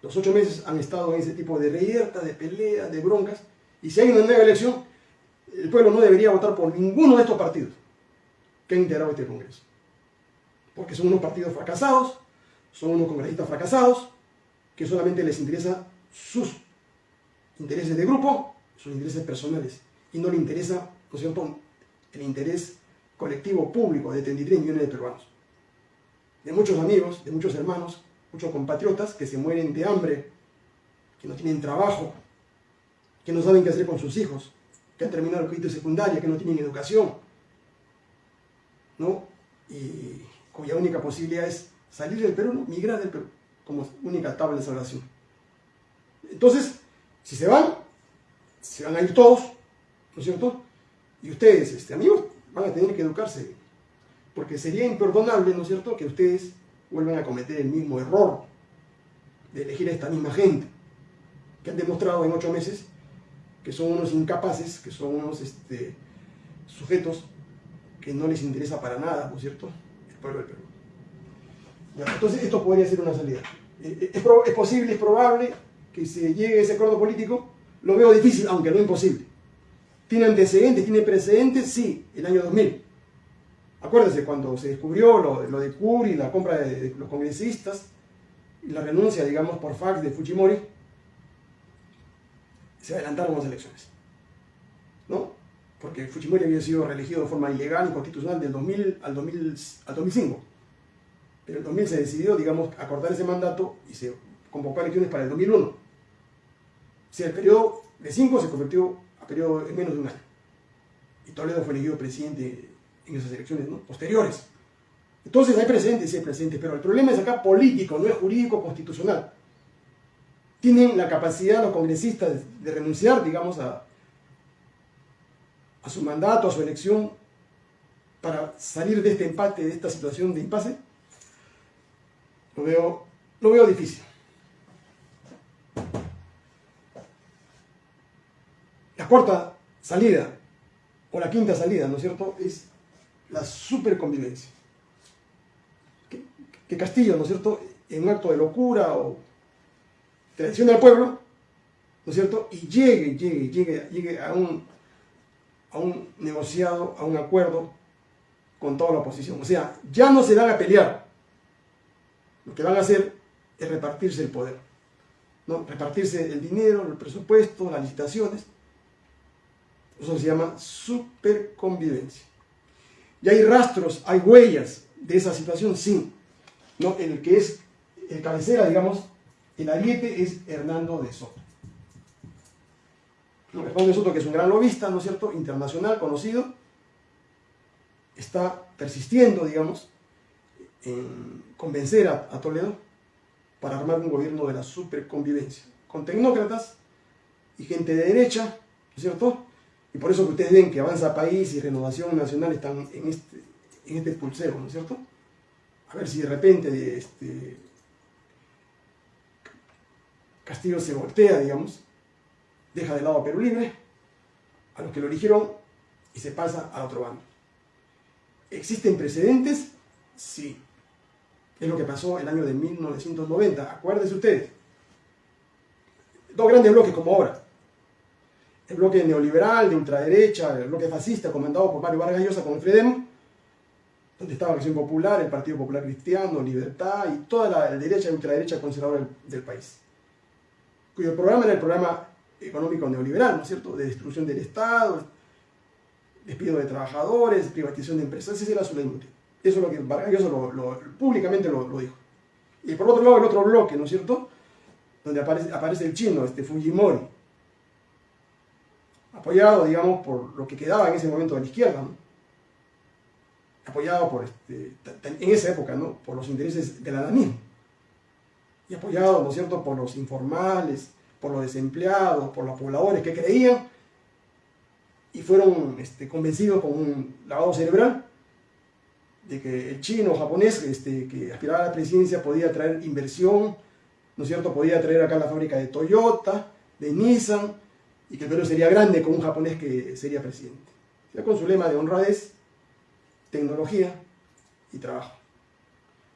Los ocho meses han estado en ese tipo de reyerta, de pelea, de broncas. Y si hay una nueva elección, el pueblo no debería votar por ninguno de estos partidos que han integrado este Congreso. Porque son unos partidos fracasados, son unos congresistas fracasados, que solamente les interesa sus intereses de grupo, sus intereses personales, y no le interesa, el interés colectivo público de 33 millones de peruanos. De muchos amigos, de muchos hermanos, muchos compatriotas que se mueren de hambre, que no tienen trabajo, que no saben qué hacer con sus hijos, que han terminado el colegio secundaria, que no tienen educación, ¿no? Y cuya única posibilidad es salir del Perú, migrar del Perú, como única tabla de salvación. Entonces, si se van, se van a ir todos, ¿no es cierto? Y ustedes, este, amigos, van a tener que educarse, porque sería imperdonable, ¿no es cierto?, que ustedes vuelvan a cometer el mismo error de elegir a esta misma gente, que han demostrado en ocho meses que son unos incapaces, que son unos este, sujetos que no les interesa para nada, ¿no es cierto?, el pueblo del Perú. entonces, esto podría ser una salida. Eh, eh, es, posible, es probable que se llegue a ese acuerdo político, lo veo difícil, aunque no imposible. ¿Tiene antecedentes? ¿Tiene precedentes? Sí, el año 2000. Acuérdense, cuando se descubrió lo, lo de Curi, la compra de, los congresistas y la renuncia, digamos, por fax de Fujimori, se adelantaron las elecciones. ¿No? Porque Fujimori había sido reelegido de forma ilegal y constitucional del 2000 al, 2000 al 2005. Pero en el 2000 se decidió, digamos, acordar ese mandato y se convocó elecciones para el 2001. O sea, el periodo de 5 se convirtió a periodo en menos de un año. Y Toledo fue elegido presidente en esas elecciones posteriores. Entonces hay presentes, sí hay presentes, pero el problema es acá político, no es jurídico constitucional. Tienen la capacidad los congresistas de renunciar, digamos, a, su mandato, a su elección, para salir de este empate, de esta situación de impasse. Lo veo, lo veo difícil. La cuarta salida, o la quinta salida, ¿no es cierto?, es la superconvivencia. Que, que Castillo, ¿no es cierto?, en un acto de locura o traicione al pueblo, ¿no es cierto?, y llegue, llegue, llegue, llegue a un, a un negociado, a un acuerdo con toda la oposición. O sea, ya no se van a pelear. Lo que van a hacer es repartirse el poder. ¿no? Repartirse el dinero, el presupuesto, las licitaciones. Eso se llama superconvivencia. Y hay rastros, hay huellas de esa situación, sí. ¿no? El que es el cabecera, digamos, el ariete es Hernando de Soto. Hernando de Soto, que es un gran lobista, ¿no es cierto?, internacional, conocido, está persistiendo, digamos, en convencer a, Toledo para armar un gobierno de la superconvivencia, con tecnócratas y gente de derecha, ¿no es cierto?, y por eso que ustedes ven que Avanza País y Renovación Nacional están en este, en este pulsero, ¿no es cierto? A ver si de repente este, Castillo se voltea, digamos, deja de lado a Perú Libre, a los que lo eligieron, y se pasa al otro bando. ¿Existen precedentes? Sí. Es lo que pasó el año de 1990. Acuérdense ustedes. Dos grandes bloques como ahora el bloque neoliberal, de ultraderecha, el bloque fascista comandado por Mario Vargas Llosa con el Fredem, donde estaba la Acción Popular, el Partido Popular Cristiano, Libertad y toda la derecha y ultraderecha conservadora del, país. Cuyo programa era el programa económico neoliberal, ¿no es cierto?, de destrucción del Estado, despido de trabajadores, privatización de empresas, ese era su leitmotiv. Eso es lo que Vargas Llosa públicamente lo, dijo. Y por otro lado, el otro bloque, ¿no es cierto?, donde aparece, aparece el chino, este Fujimori, apoyado, digamos, por lo que quedaba en ese momento de la izquierda, apoyado por, este, en esa época, ¿no? por los intereses del ananismo, y apoyado, ¿no es cierto?, por los informales, por los desempleados, por los pobladores que creían y fueron este, convencidos con un lavado cerebral de que el chino japonés este, que aspiraba a la presidencia podía traer inversión, ¿no es cierto?, podía traer acá la fábrica de Toyota, de Nissan, y que el Perú sería grande con un japonés que sería presidente. Ya con su lema de honradez, tecnología y trabajo.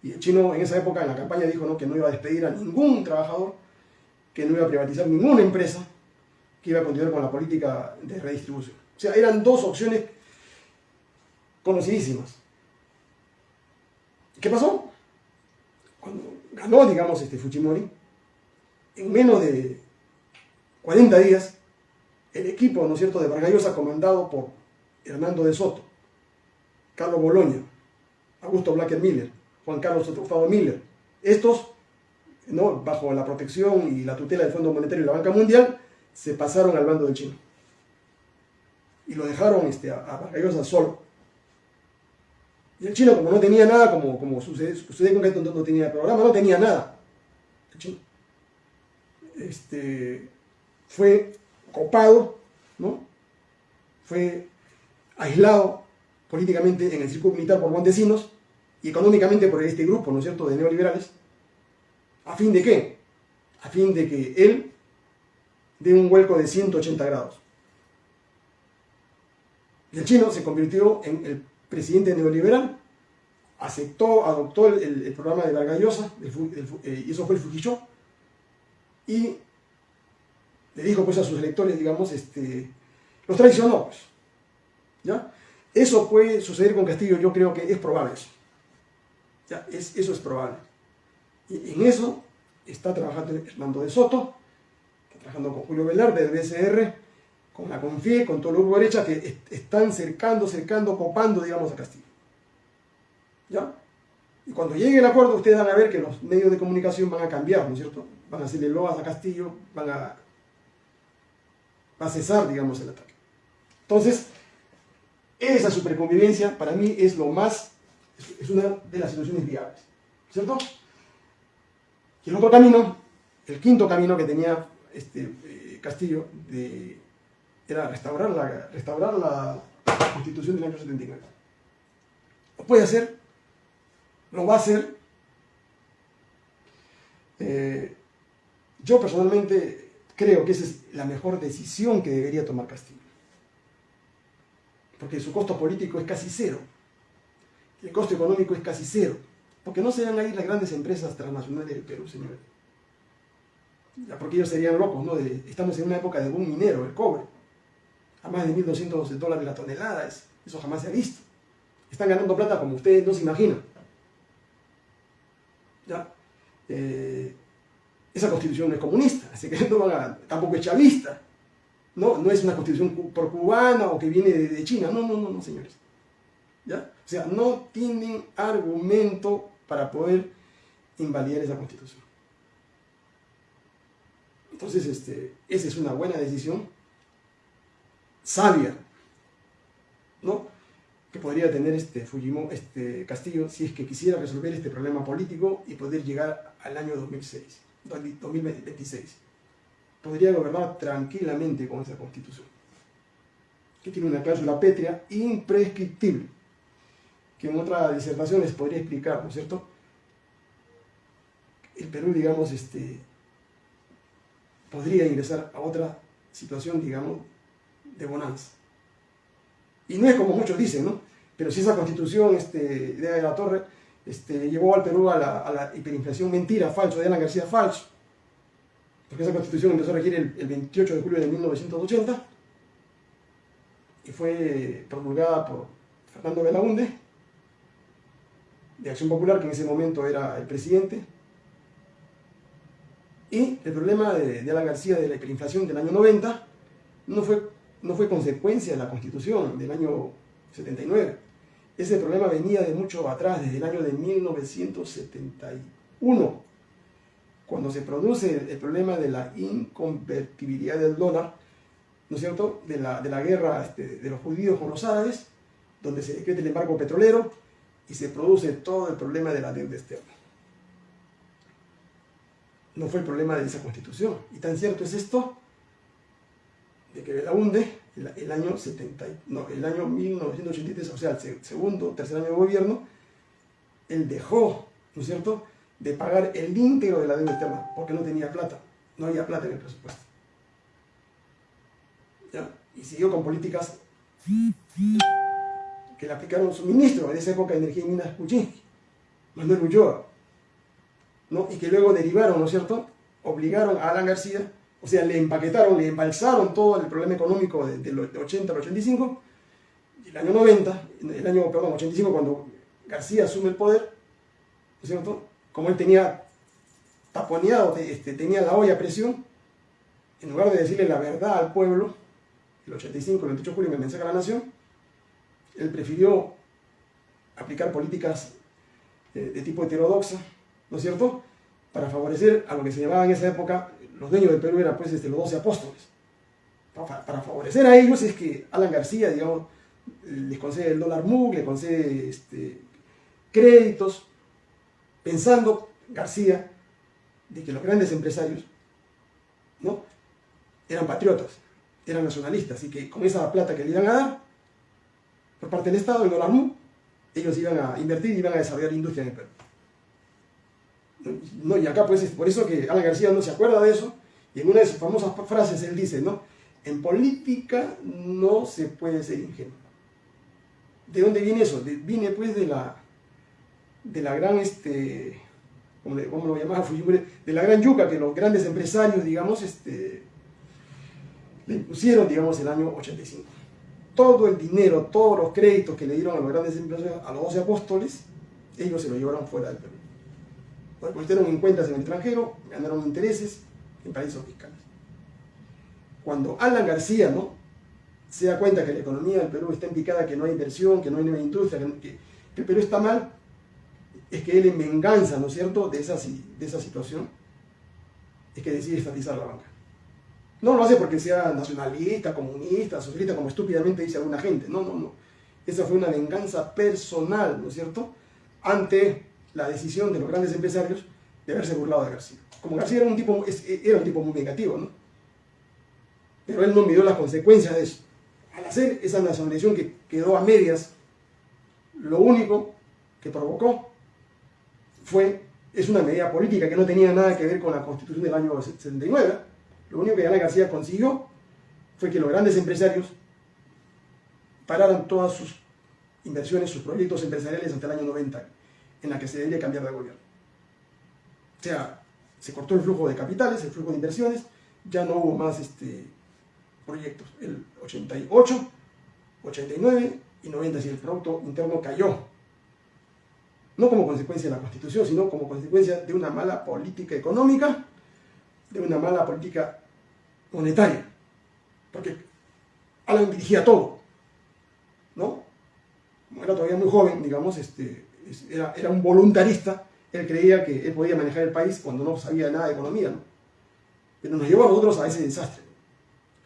Y el chino en esa época, en la campaña, dijo ¿no? que no iba a despedir a ningún trabajador, que no iba a privatizar ninguna empresa, que iba a continuar con la política de redistribución. O sea, eran dos opciones conocidísimas. ¿Qué pasó? Cuando ganó, digamos, este Fujimori, en menos de 40 días, el equipo, ¿no es cierto?, de Vargallosa comandado por Hernando de Soto, Carlos Boloña, Augusto Blacker Miller, Juan Carlos Otrufado Miller. Estos, ¿no? bajo la protección y la tutela del Fondo Monetario y la Banca Mundial, se pasaron al bando del chino. Y lo dejaron este, a, Vargallosa solo. Y el chino, como no tenía nada, como, sucede, con que no, no tenía programa, no tenía nada. El chino. Este, fue copado, ¿no? Fue aislado políticamente en el círculo militar por Montesinos y económicamente por este grupo, ¿no es cierto?, de neoliberales. ¿A fin de qué? A fin de que él dé un vuelco de 180 grados. El chino se convirtió en el presidente neoliberal, aceptó, adoptó el, programa de Vargas Llosa, eh, y eso fue el Fujisho, y le dijo pues a sus electores, digamos, este, los traicionó, pues. Eso puede suceder con Castillo, yo creo que es probable eso. Es, eso es probable. Y en eso está trabajando Hernando de Soto, está trabajando con Julio Velarde del BCR, con la CONFIE, con todo el derecha, que están cercando, cercando, copando, digamos, a Castillo. ¿Ya? Y cuando llegue el acuerdo, ustedes van a ver que los medios de comunicación van a cambiar, ¿no es cierto? Van a hacerle loas a Castillo, van a, a cesar, digamos, el ataque. Entonces, esa superconvivencia para mí es lo más, es una de las situaciones viables, ¿cierto? Y el otro camino, el quinto camino que tenía este, eh, Castillo de era restaurar la, restaurar la constitución del año 79. Lo puede hacer, lo va a hacer. Eh, yo personalmente creo que esa es la mejor decisión que debería tomar Castillo. Porque su costo político es casi cero. El costo económico es casi cero. Porque no se van a ir las grandes empresas transnacionales del Perú, señores. Ya porque ellos serían locos, ¿no? estamos en una época de boom minero, el cobre a más de 1.200 dólares la tonelada. Eso jamás se ha visto. Están ganando plata como ustedes no se imaginan. ¿Ya? Eh, esa constitución no es comunista, así que no van tampoco es chavista. No, no es una constitución por cubana o que viene de, China. No, no, no, no, señores. ¿Ya? O sea, no tienen argumento para poder invalidar esa constitución. Entonces, este, esa es una buena decisión sabia, ¿no? que podría tener este, Fujimori, este Castillo si es que quisiera resolver este problema político y poder llegar al año 2006, 2026. Podría gobernar tranquilamente con esa constitución, que tiene una cláusula pétrea imprescriptible, que en otras disertaciones podría explicar, ¿no es cierto? El Perú, digamos, este, podría ingresar a otra situación, digamos, de bonanza. Y no es como muchos dicen, ¿no? Pero si esa constitución este, de la Torre este, llevó al Perú a la, hiperinflación mentira, falso, de Alan García, falso. Porque esa constitución empezó a regir el, 28 de julio de 1980 y fue promulgada por Fernando Belaunde, de Acción Popular, que en ese momento era el presidente. Y el problema de, de Alan García de la hiperinflación del año 90 no fue no fue consecuencia de la Constitución del año 79. Ese problema venía de mucho atrás, desde el año de 1971, cuando se produce el problema de la inconvertibilidad del dólar, ¿no es cierto?, de la, de la guerra este, de los judíos con los árabes, donde se decreta el embargo petrolero y se produce todo el problema de la deuda externa. No fue el problema de esa constitución. Y tan cierto es esto de que Belaunde, el, el año 70, no, el año 1983, o sea, el segundo, tercer año de gobierno, él dejó, ¿no es cierto?, de pagar el íntegro de la deuda externa, porque no tenía plata, no había plata en el presupuesto. ¿Ya? Y siguió con políticas que le aplicaron su ministro en esa época de Energía y Minas Kuczynski, Manuel Ulloa, ¿no? y que luego derivaron, ¿no es cierto?, obligaron a Alan García o sea, le empaquetaron, le embalsaron todo el problema económico del 80 al 85, y el año 90, el año, perdón, 85, cuando García asume el poder, ¿no es cierto? Como él tenía taponeado, este, tenía la olla a presión, en lugar de decirle la verdad al pueblo, el 85, el 28 de julio, en el mensaje a la nación, él prefirió aplicar políticas de, de tipo heterodoxa, ¿no es cierto?, para favorecer a lo que se llamaba en esa época los dueños del Perú eran pues este, los doce apóstoles. Para, favorecer a ellos es que Alan García, digamos, les concede el dólar MUC, les concede este, créditos, pensando García de que los grandes empresarios ¿no? eran patriotas, eran nacionalistas, y que con esa plata que le iban a dar por parte del Estado, el dólar MUC, ellos iban a invertir y iban a desarrollar industria en el Perú. No, y acá pues es por eso que Alan García no se acuerda de eso, y en una de sus famosas frases él dice, ¿no? En política no se puede ser ingenuo. ¿De dónde viene eso? viene pues de la, de la gran, este, ¿cómo, lo llamaba De la gran yuca que los grandes empresarios, digamos, este, le impusieron, digamos, el año 85. Todo el dinero, todos los créditos que le dieron a los grandes empresarios, a los 12 apóstoles, ellos se lo llevaron fuera del Perú. Pusieron en cuentas en el extranjero, ganaron intereses en paraísos fiscales. Cuando Alan García ¿no? se da cuenta que la economía del Perú está indicada, que no hay inversión, que no hay nueva industria, que, el Perú está mal, es que él en venganza, ¿no es cierto?, de esa, de esa situación, es que decide estatizar la banca. No lo hace porque sea nacionalista, comunista, socialista, como estúpidamente dice alguna gente. No, no, no. Esa fue una venganza personal, ¿no es cierto?, ante la decisión de los grandes empresarios de haberse burlado de García. Como García era un tipo, era un tipo muy negativo, ¿no? Pero él no midió las consecuencias de eso. Al hacer esa nacionalización que quedó a medias, lo único que provocó fue, es una medida política que no tenía nada que ver con la constitución del año 79. Lo único que Ana García consiguió fue que los grandes empresarios pararan todas sus inversiones, sus proyectos empresariales hasta el año 90, en la que se debería cambiar de gobierno. O sea, se cortó el flujo de capitales, el flujo de inversiones, ya no hubo más este, proyectos. El 88, 89 y 90, si el Producto Interno cayó. No como consecuencia de la Constitución, sino como consecuencia de una mala política económica, de una mala política monetaria. Porque Alan dirigía todo. ¿No? Era todavía muy joven, digamos, este, era, era un voluntarista, él creía que él podía manejar el país cuando no sabía nada de economía. ¿no? Pero nos llevó a nosotros a ese desastre.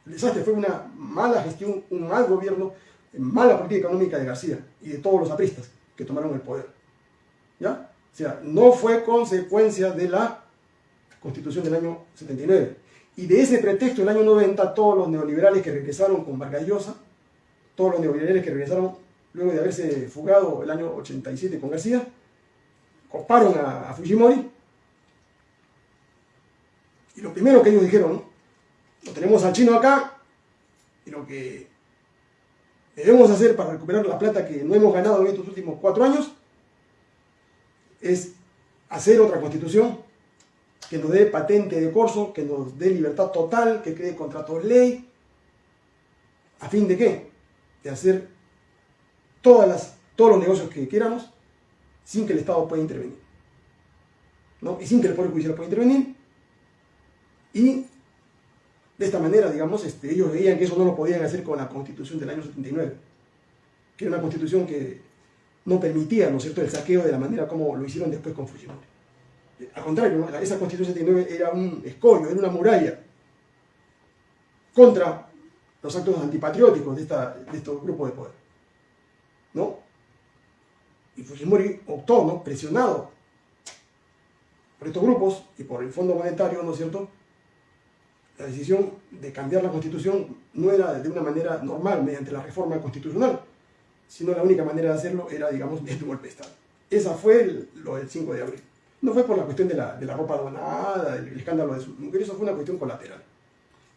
El desastre fue una mala gestión, un mal gobierno, mala política económica de García y de todos los apristas que tomaron el poder. ¿Ya? O sea, no fue consecuencia de la constitución del año 79. Y de ese pretexto, el año 90, todos los neoliberales que regresaron con Vargas Llosa, todos los neoliberales que regresaron luego de haberse fugado el año 87 con García, coparon a, Fujimori. Y lo primero que ellos dijeron, lo tenemos al chino acá, y lo que debemos hacer para recuperar la plata que no hemos ganado en estos últimos cuatro años es hacer otra constitución que nos dé patente de corso, que nos dé libertad total, que cree contratos ley, a fin de qué? De hacer todas todos los negocios que queramos sin que el Estado pueda intervenir. ¿no? Y sin que el Poder Judicial pueda intervenir. Y de esta manera, digamos, este, ellos veían que eso no lo podían hacer con la Constitución del año 79, que era una constitución que no permitía, ¿no es cierto?, el saqueo de la manera como lo hicieron después con Fujimori. Al contrario, esa constitución 79 era un escollo, era una muralla contra los actos antipatrióticos de, esta, de estos grupos de poder. ¿No? Y Fujimori optó, ¿no? presionado por estos grupos y por el Fondo Monetario, ¿no es cierto?, la decisión de cambiar la constitución no era de una manera normal, mediante la reforma constitucional, sino la única manera de hacerlo era, digamos, mediante golpe de Estado. Esa fue lo del 5 de abril. No fue por la cuestión de la, de la ropa donada, del escándalo de su mujer, eso fue una cuestión colateral.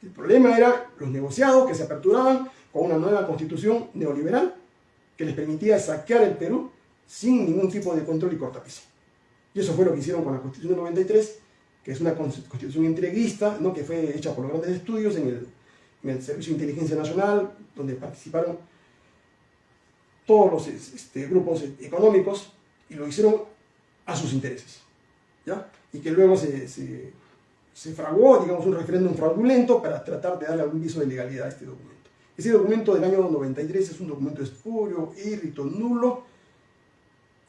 El problema era los negociados que se aperturaban con una nueva constitución neoliberal que les permitía saquear el Perú sin ningún tipo de control y cortapiso. Y eso fue lo que hicieron con la Constitución 93, que es una constitución entreguista, ¿no? que fue hecha por los grandes estudios en el, en el Servicio de Inteligencia Nacional, donde participaron todos los este, grupos económicos y lo hicieron a sus intereses. Y que luego se, se, se, fraguó, digamos, un referéndum fraudulento para tratar de darle algún viso de legalidad a este documento. Ese documento del año 93 es un documento espurio, irrito, nulo,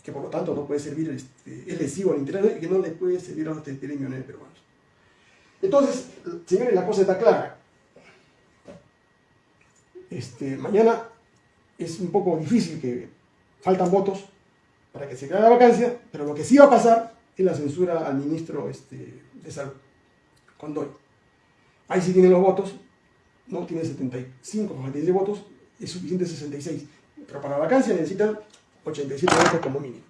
que por lo tanto no puede servir, este, es lesivo al interés y que no le puede servir a los 33 millones de peruanos. Entonces, señores, la cosa está clara. Este, mañana es un poco difícil que faltan votos para que se cree la vacancia, pero lo que sí va a pasar es la censura al ministro este, de Salud, Condoy. Ahí sí tienen los votos, ¿no? Tiene 75 o votos, es suficiente 66. Pero para vacancia necesitan 87 votos como mínimo.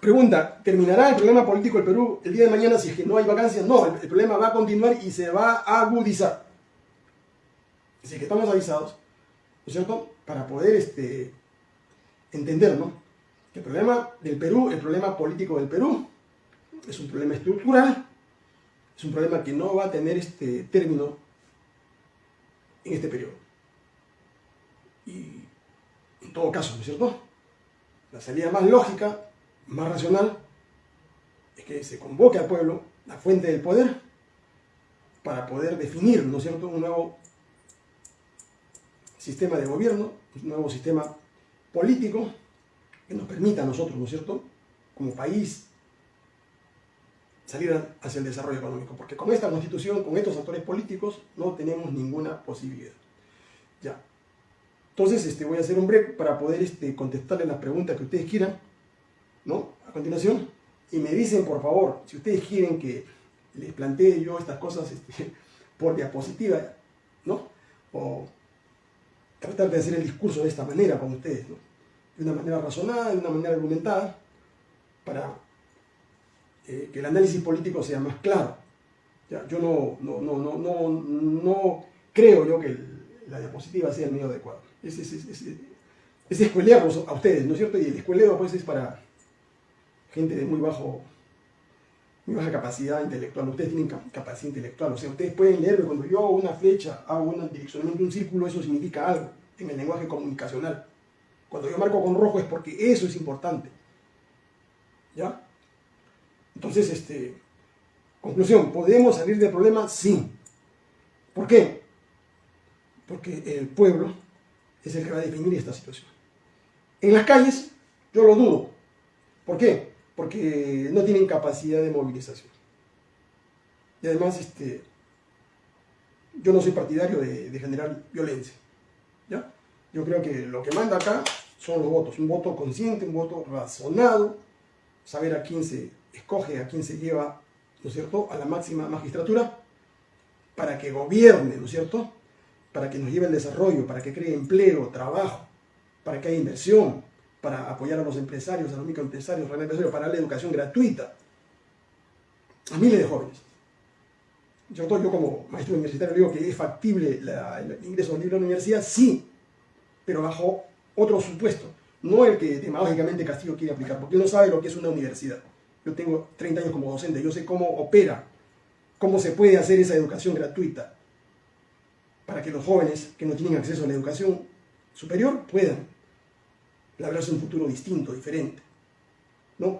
Pregunta, ¿terminará el problema político del Perú el día de mañana si es que no hay vacancias? No, el, el problema va a continuar y se va a agudizar. Así que estamos avisados, ¿no es cierto? Para poder este, entender, ¿no? Que el problema del Perú, el problema político del Perú, es un problema estructural, es un problema que no va a tener este término en este periodo. Y en todo caso, ¿no es cierto? La salida más lógica, más racional, es que se convoque al pueblo, la fuente del poder, para poder definir, ¿no es cierto?, un nuevo sistema de gobierno, un nuevo sistema político que nos permita a nosotros, ¿no es cierto?, como país, salir hacia el desarrollo económico. Porque con esta constitución, con estos actores políticos, no tenemos ninguna posibilidad. Ya. Entonces, este, voy a hacer un break para poder este, contestarle las preguntas que ustedes quieran, ¿no? A continuación. Y me dicen, por favor, si ustedes quieren que les plantee yo estas cosas este, por diapositiva, ¿no? O tratar de hacer el discurso de esta manera con ustedes, ¿no? De una manera razonada, de una manera argumentada, para eh, que el análisis político sea más claro. Ya, yo no, no, no, no, no, creo yo que la diapositiva sea el medio adecuado. Es, es, es, es, escuelearlos a ustedes, ¿no es cierto? Y el escueleo pues es para gente de muy bajo muy baja capacidad intelectual. Ustedes tienen capacidad intelectual, o sea, ustedes pueden leer, cuando yo hago una flecha, hago un direccionamiento de un círculo, eso significa algo en el lenguaje comunicacional. Cuando yo marco con rojo es porque eso es importante. ¿Ya? Entonces, este, conclusión, ¿podemos salir del problema? Sí. ¿Por qué? Porque el pueblo es el que va a definir esta situación. En las calles, yo lo dudo. ¿Por qué? Porque no tienen capacidad de movilización. Y además, este, yo no soy partidario de, de generar violencia. Yo creo que lo que manda acá son los votos. Un voto consciente, un voto razonado, saber a quién se escoge a quien se lleva, ¿no es cierto?, a la máxima magistratura para que gobierne, ¿no es cierto?, para que nos lleve el desarrollo, para que cree empleo, trabajo, para que haya inversión, para apoyar a los empresarios, a los microempresarios, a los empresarios, para darle educación gratuita a miles de jóvenes. Yo, yo como maestro universitario digo que es factible el ingreso libre a la universidad, sí, pero bajo otro supuesto, no el que demagógicamente Castillo quiere aplicar, porque él no sabe lo que es una universidad. Yo tengo 30 años como docente, yo sé cómo opera, cómo se puede hacer esa educación gratuita para que los jóvenes que no tienen acceso a la educación superior puedan labrarse un futuro distinto, diferente. ¿No?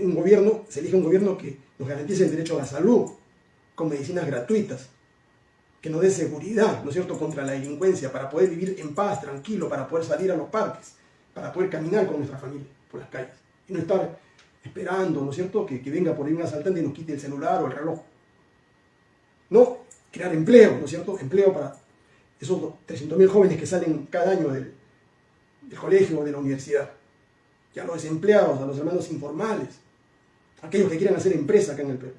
un gobierno, se elige un gobierno que nos garantice el derecho a la salud, con medicinas gratuitas, que nos dé seguridad, ¿no es cierto?, contra la delincuencia, para poder vivir en paz, tranquilo, para poder salir a los parques, para poder caminar con nuestra familia por las calles y no estar esperando, ¿no es cierto?, que, venga por ahí un asaltante y nos quite el celular o el reloj. No, crear empleo, ¿no es cierto?, empleo para esos 300.000 jóvenes que salen cada año del, colegio o de la universidad. Y a los desempleados, a los hermanos informales, aquellos que quieran hacer empresa acá en el Perú.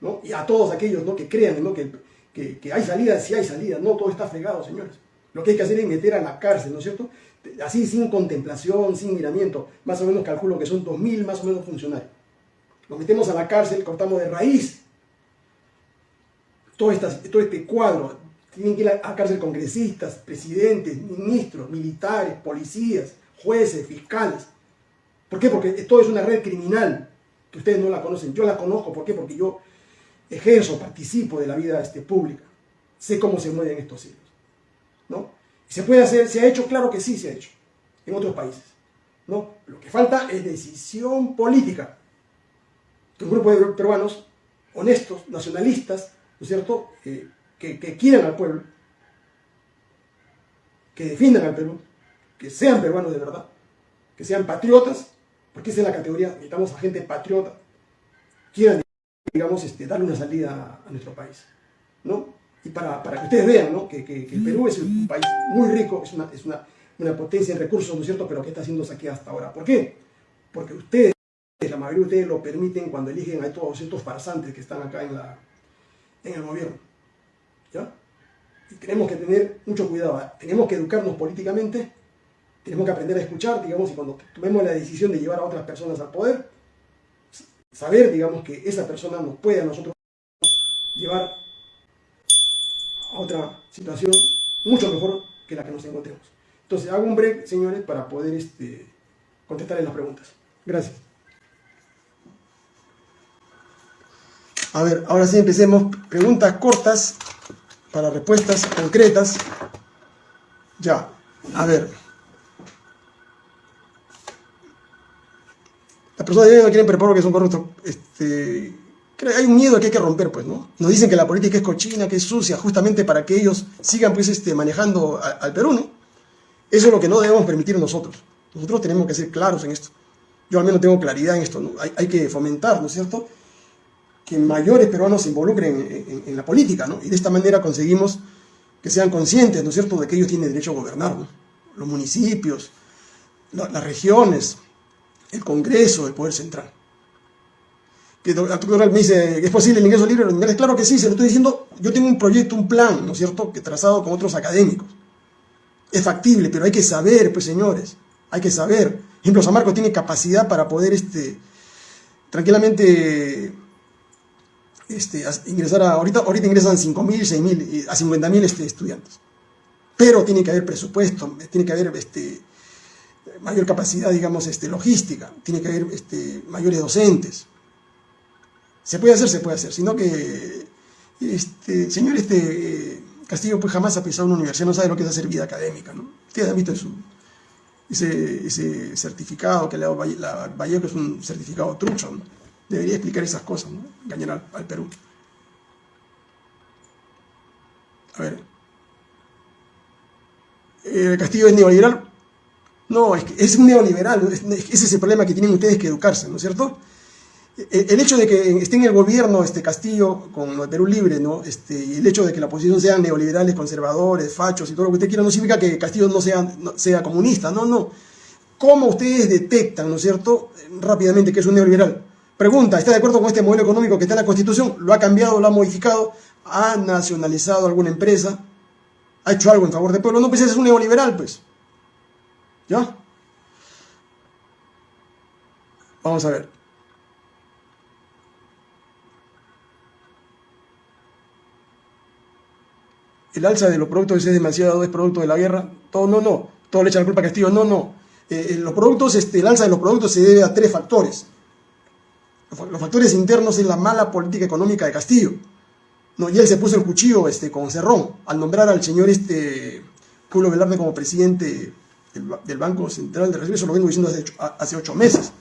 ¿no? Y a todos aquellos ¿no? que crean ¿no? que, que, hay salida, si hay salida, no todo está fregado, señores. Lo que hay que hacer es meter a la cárcel, ¿no es cierto? así sin contemplación, sin miramiento, más o menos calculo que son 2.000 más o menos funcionarios. Los metemos a la cárcel, cortamos de raíz todo, este cuadro. Tienen que ir a la cárcel congresistas, presidentes, ministros, militares, policías, jueces, fiscales. ¿Por qué? Porque todo es una red criminal que ustedes no la conocen. Yo la conozco, ¿por qué? Porque yo ejerzo, participo de la vida este, pública. Sé cómo se mueven estos hilos. ¿no? ¿Se puede hacer? ¿Se ha hecho? Claro que sí se ha hecho. En otros países. ¿no? Lo que falta es decisión política. Que un grupo de peruanos honestos, nacionalistas, ¿no es cierto?, que, que quieran al pueblo, que defiendan al Perú, que sean peruanos de verdad, que sean patriotas, porque esa es la categoría, necesitamos a gente patriota, quieran, digamos, este, darle una salida a nuestro país, ¿no? y para, para que ustedes vean ¿no? que, que, el Perú es un país muy rico, es, una, es una, una, potencia en recursos, ¿no es cierto?, pero que está siendo saqueada hasta ahora. ¿Por qué? Porque ustedes, la mayoría de ustedes lo permiten cuando eligen a todos estos farsantes que están acá en, la, en el gobierno. ¿Ya? Y tenemos que tener mucho cuidado, ¿eh? tenemos que educarnos políticamente, tenemos que aprender a escuchar, digamos, y cuando tomemos la decisión de llevar a otras personas al poder, saber, digamos, que esa persona nos puede a nosotros llevar a otra situación mucho mejor que la que nos encontremos. Entonces, hago un break, señores, para poder este, contestar en las preguntas. Gracias. A ver, ahora sí empecemos. Preguntas cortas para respuestas concretas. Ya, a ver. Las personas no quieren preparar que son corruptos. Este, hay un miedo que hay que romper, pues, ¿no? Nos dicen que la política es cochina, que es sucia, justamente para que ellos sigan, pues, este, manejando al Perú, ¿no? Eso es lo que no debemos permitir nosotros. Nosotros tenemos que ser claros en esto. Yo al menos tengo claridad en esto, ¿no? Hay, que fomentar, ¿no es cierto?, que mayores peruanos se involucren en, la política, ¿no? Y de esta manera conseguimos que sean conscientes, ¿no es cierto?, de que ellos tienen derecho a gobernar, ¿no? Los municipios, las regiones, el Congreso, el Poder Central que el doctor me dice, ¿es posible el ingreso libre Claro que sí, se lo estoy diciendo, yo tengo un proyecto, un plan, ¿no es cierto?, que trazado con otros académicos. Es factible, pero hay que saber, pues señores, hay que saber. Por ejemplo, San Marcos tiene capacidad para poder este, tranquilamente este, ingresar a, ahorita, ahorita ingresan 5.000, 6.000, a 50.000 este, estudiantes. Pero tiene que haber presupuesto, tiene que haber este, mayor capacidad, digamos, este, logística, tiene que haber este, mayores docentes. Se puede hacer, se puede hacer, sino que, este, señor este, Castillo pues jamás ha pisado una universidad, no sabe lo que es hacer vida académica, ¿no? Ustedes visto ese, ese certificado que le ha dado la Vallejo, es un certificado trucho. Debería explicar esas cosas, ¿no? Al, Perú. A ver. Eh, ¿Castillo es neoliberal? No, es, que es un neoliberal, ese es el problema que tienen ustedes que educarse, ¿no es cierto? el hecho de que esté en el gobierno este Castillo con de Perú Libre, ¿no? Este, y el hecho de que la oposición sean neoliberales, conservadores, fachos y todo lo que usted quiera, no significa que Castillo no sea, sea comunista, no, no. ¿Cómo ustedes detectan, ¿no es cierto?, rápidamente que es un neoliberal. Pregunta, ¿está de acuerdo con este modelo económico que está en la Constitución? ¿Lo ha cambiado, lo ha modificado? ¿Ha nacionalizado alguna empresa? ¿Ha hecho algo en favor del pueblo? No, pues ese es un neoliberal, pues. ¿Ya? Vamos a ver. el alza de los productos es demasiado, es producto de la guerra, todo no, no, todo le echan la culpa a Castillo, no, no. Eh, eh, los productos, este, el alza de los productos se debe a tres factores. Los factores internos es la mala política económica de Castillo. ¿no? Y él se puso el cuchillo este, con Cerrón al nombrar al señor este, Julio Velarde como presidente del, Banco Central de Reserva, eso lo vengo diciendo hace hace ocho meses.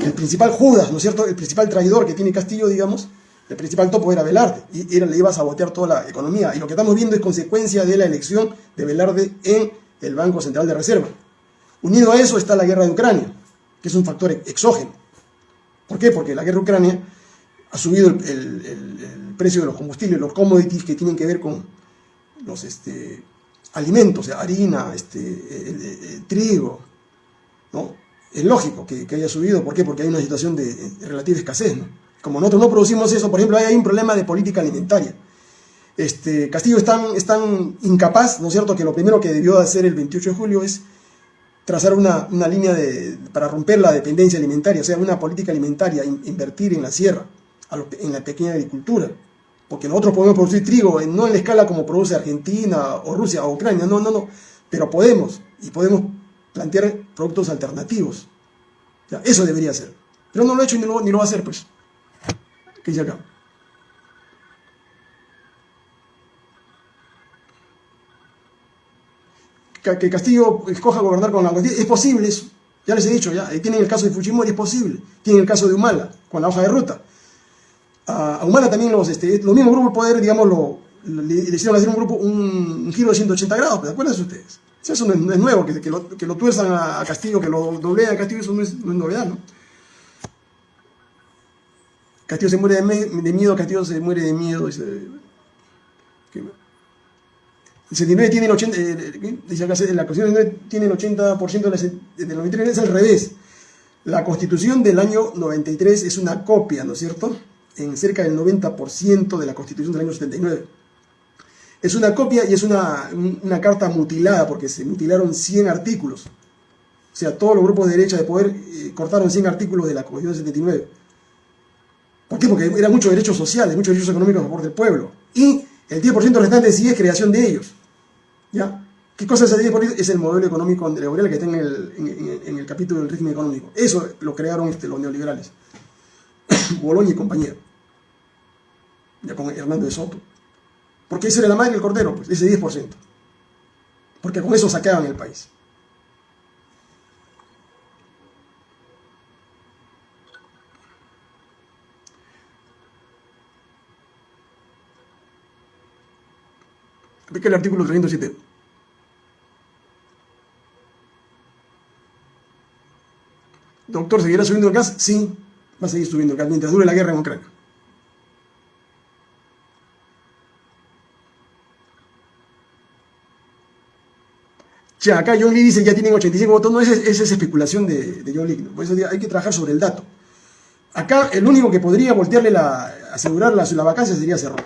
El principal Judas, ¿no es cierto? El principal traidor que tiene Castillo, digamos, el principal topo era Velarde y era, le iba a sabotear toda la economía. Y lo que estamos viendo es consecuencia de la elección de Velarde en el Banco Central de Reserva. Unido a eso está la guerra de Ucrania, que es un factor exógeno. ¿Por qué? Porque la guerra de Ucrania ha subido el, precio de los combustibles, los commodities que tienen que ver con los este, alimentos, harina, este, trigo. ¿no? Es lógico que, haya subido. ¿Por qué? Porque hay una situación de, de relativa escasez. ¿no? Como nosotros no producimos eso, por ejemplo, hay un problema de política alimentaria. Este, Castillo es tan, incapaz, ¿no es cierto?, que lo primero que debió hacer el 28 de julio es trazar una, línea de, para romper la dependencia alimentaria, o sea, una política alimentaria, invertir en la sierra, en la pequeña agricultura. Porque nosotros podemos producir trigo, no en la escala como produce Argentina o Rusia o Ucrania, no, no, no, pero podemos, y podemos plantear productos alternativos. eso debería ser. Pero no lo ha hecho ni lo, ni lo va a hacer, pues que dice acá. Que Castillo escoja gobernar con la. Es posible eso. Ya les he dicho, ya. Tienen el caso de Fujimori, es posible. Tienen el caso de Humala, con la hoja de ruta. A Humala también los, este, los mismos grupos de poder, digamos, lo, le, hicieron hacer un grupo, un, giro de 180 grados, ¿de acuerdo ustedes? Eso no es, nuevo, que, que, lo, que, lo, tuerzan a, Castillo, que lo dobleen a Castillo, eso no es, no novedad, ¿no? Castillo se muere de, miedo, Castillo se muere de miedo. El 79 tiene el 80, eh, dice acá, la Constitución tiene el 80% de del 93, es al revés. La Constitución del año 93 es una copia, ¿no es cierto? En cerca del 90% de la Constitución del año 79. Es una copia y es una, una carta mutilada porque se mutilaron 100 artículos. O sea, todos los grupos de derecha de poder eh, cortaron 100 artículos de la Constitución del 79. ¿Por qué? Porque eran muchos derechos sociales, muchos derechos económicos a favor del pueblo. Y el 10% restante sí es creación de ellos. ¿Ya? ¿Qué cosa es el 10%? Es el modelo económico neoliberal que está en el, en, el capítulo del régimen económico. Eso lo crearon este, los neoliberales. Boloña y compañía. Ya con Hernando de Soto. Porque ese era la madre del cordero, pues, ese 10%. Porque con eso saqueaban el país. Aplica el artículo 307. Doctor, ¿seguirá subiendo el gas? Sí, va a seguir subiendo mientras dure la guerra en Ucrania. Ya, acá John Lee dice que ya tienen 85 votos. No, esa, es especulación de, de John Lee. Por eso hay que trabajar sobre el dato. Acá el único que podría voltearle la, asegurar la, vacancia sería Cerrón.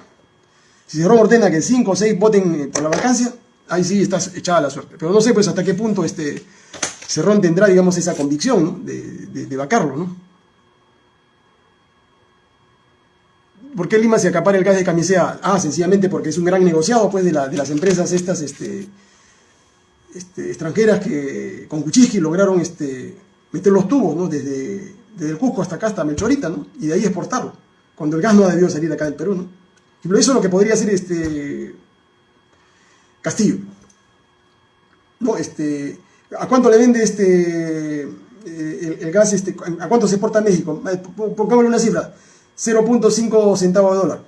Si Cerrón ordena que 5 o 6 voten eh, por la vacancia, ahí sí estás echada la suerte. Pero no sé pues hasta qué punto este Cerrón tendrá, digamos, esa convicción de, vacarlo, ¿no? ¿Por qué Lima se acapara el gas de camisea? Ah, sencillamente porque es un gran negociado pues, de, las empresas estas este, este, extranjeras que con Cuchisqui lograron este, meter los tubos ¿no? desde, el Cusco hasta acá, hasta Melchorita, ¿no? y de ahí exportarlo, cuando el gas no ha debido salir acá del Perú. ¿no? Eso es lo que podría hacer este Castillo. No, este, ¿A cuánto le vende este eh, el, gas? Este, ¿A cuánto se exporta a México? Pongámosle una cifra, 0.5 centavos de dólar.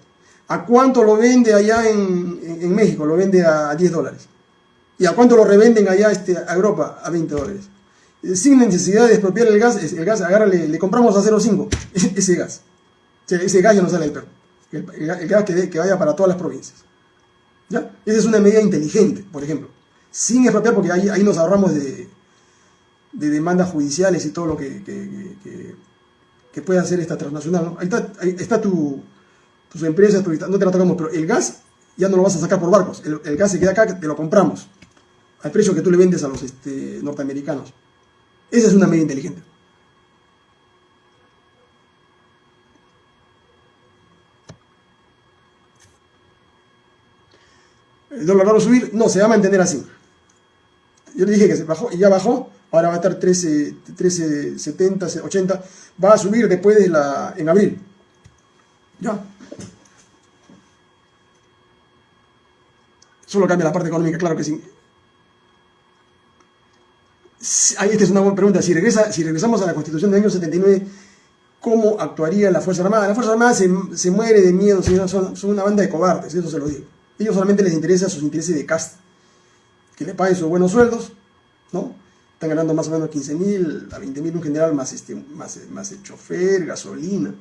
¿A cuánto lo vende allá en, México? Lo vende a 10 dólares. ¿Y a cuánto lo revenden allá este, a Europa? A 20 dólares. Eh, sin necesidad de expropiar el gas, el gas, agárrale, le compramos a 0.5 ese gas. ese gas ya no sale del perro el, gas que, vaya para todas las provincias. ¿Ya? Esa es una medida inteligente, por ejemplo. Sin expropiar, porque ahí, ahí nos ahorramos de, demandas judiciales y todo lo que, que, puede hacer esta transnacional. Ahí está, ahí está tu, tus empresas, no te la tocamos, pero el gas ya no lo vas a sacar por barcos. El, gas se queda acá, te lo compramos al precio que tú le vendes a los este, norteamericanos. Esa es una medida inteligente. el dólar va a subir, no, se va a mantener así. Yo le dije que se bajó y ya bajó, ahora va a estar 13, 13 70, 80, va a subir después de la, en abril. Ya. Solo cambia la parte económica, claro que sí. Ahí esta es una buena pregunta. Si, regresa, si regresamos a la constitución del año 79, ¿cómo actuaría la Fuerza Armada? La Fuerza Armada se, se muere de miedo, son, son una banda de cobardes, eso se lo digo. Ellos solamente les interesa sus intereses de casta. Que le paguen sus buenos sueldos, ¿no? Están ganando más o menos 15 mil a 20 mil un general más, este, más, más el chofer, gasolina.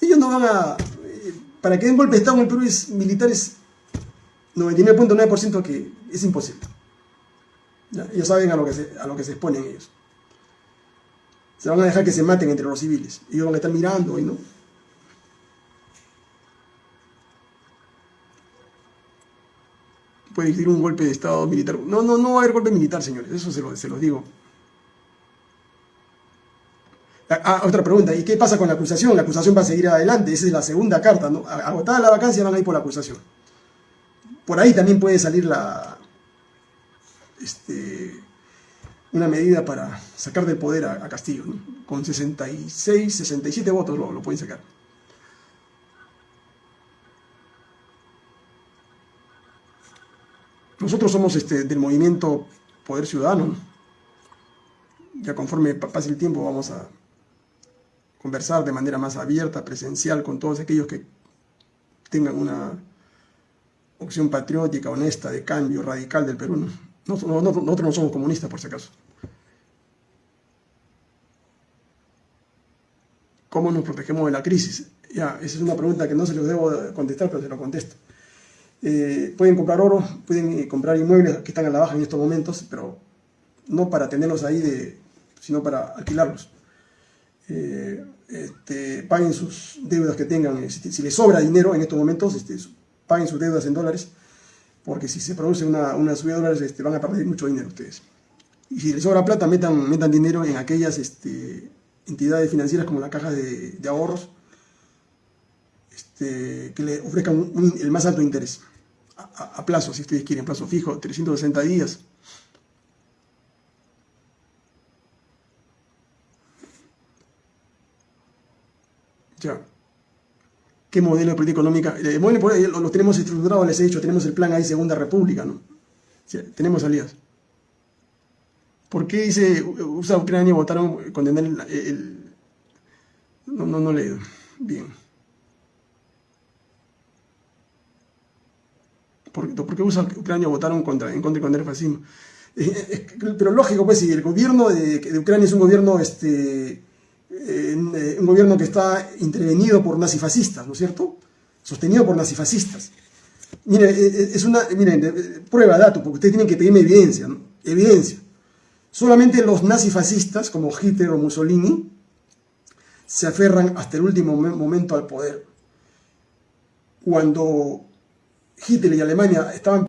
Ellos no van a... Eh, para que den golpe de Estado en el Perú es militares 99.9% que es imposible. Ellos saben a lo, que se, a lo que se exponen ellos. Se van a dejar que se maten entre los civiles. Ellos van a estar mirando y no. Puede existir un golpe de Estado militar. No, no, no va a haber golpe militar, señores, eso se, se los digo. Ah, ah, otra pregunta, ¿y qué pasa con la acusación? La acusación va a seguir adelante, esa es la segunda carta, ¿no? Agotada la vacancia van a ir por la acusación. Por ahí también puede salir la, este, una medida para sacar del poder a, Castillo, ¿no? Con 66, 67 votos lo pueden sacar. Nosotros somos este, del movimiento Poder Ciudadano. Ya conforme pase el tiempo vamos a conversar de manera más abierta, presencial, con todos aquellos que tengan una opción patriótica, honesta, de cambio radical del Perú. Nosotros no somos comunistas, por si acaso. ¿Cómo nos protegemos de la crisis? Ya, esa es una pregunta que no se los debo contestar, pero se lo contesto. Eh, pueden comprar oro, pueden eh, comprar inmuebles que están a la baja en estos momentos, pero no para tenerlos ahí, sino para alquilarlos. Eh, este, paguen sus deudas que tengan, si, les sobra dinero en estos momentos, este, paguen sus deudas en dólares, porque si se produce una, una subida de dólares este, van a perder mucho dinero ustedes. Y si les sobra plata, metan, metan dinero en aquellas este, entidades financieras como la caja de, ahorros, este, que le ofrezcan el más alto interés, a, plazo, si ustedes quieren, plazo fijo, 360 días. Ya. ¿Qué modelo de política económica? Eh, bueno, lo, tenemos estructurado, les he dicho, tenemos el plan ahí, Segunda República, ¿no? tenemos salidas. ¿Por qué dice USA, Ucrania votaron condenar el, no, no, no leído. Bien. ¿Por, qué USA, Ucrania votaron contra, en contra de el fascismo? Eh, eh, pero lógico, pues, si el gobierno de, Ucrania es un gobierno, este, eh, un gobierno que está intervenido por nazifascistas, ¿no es cierto? Sostenido por nazifascistas. Miren, es una, miren, prueba, dato, porque ustedes tienen que pedirme evidencia, ¿no? Evidencia. Solamente los nazifascistas, como Hitler o Mussolini, se aferran hasta el último momento al poder. Cuando Hitler y Alemania estaban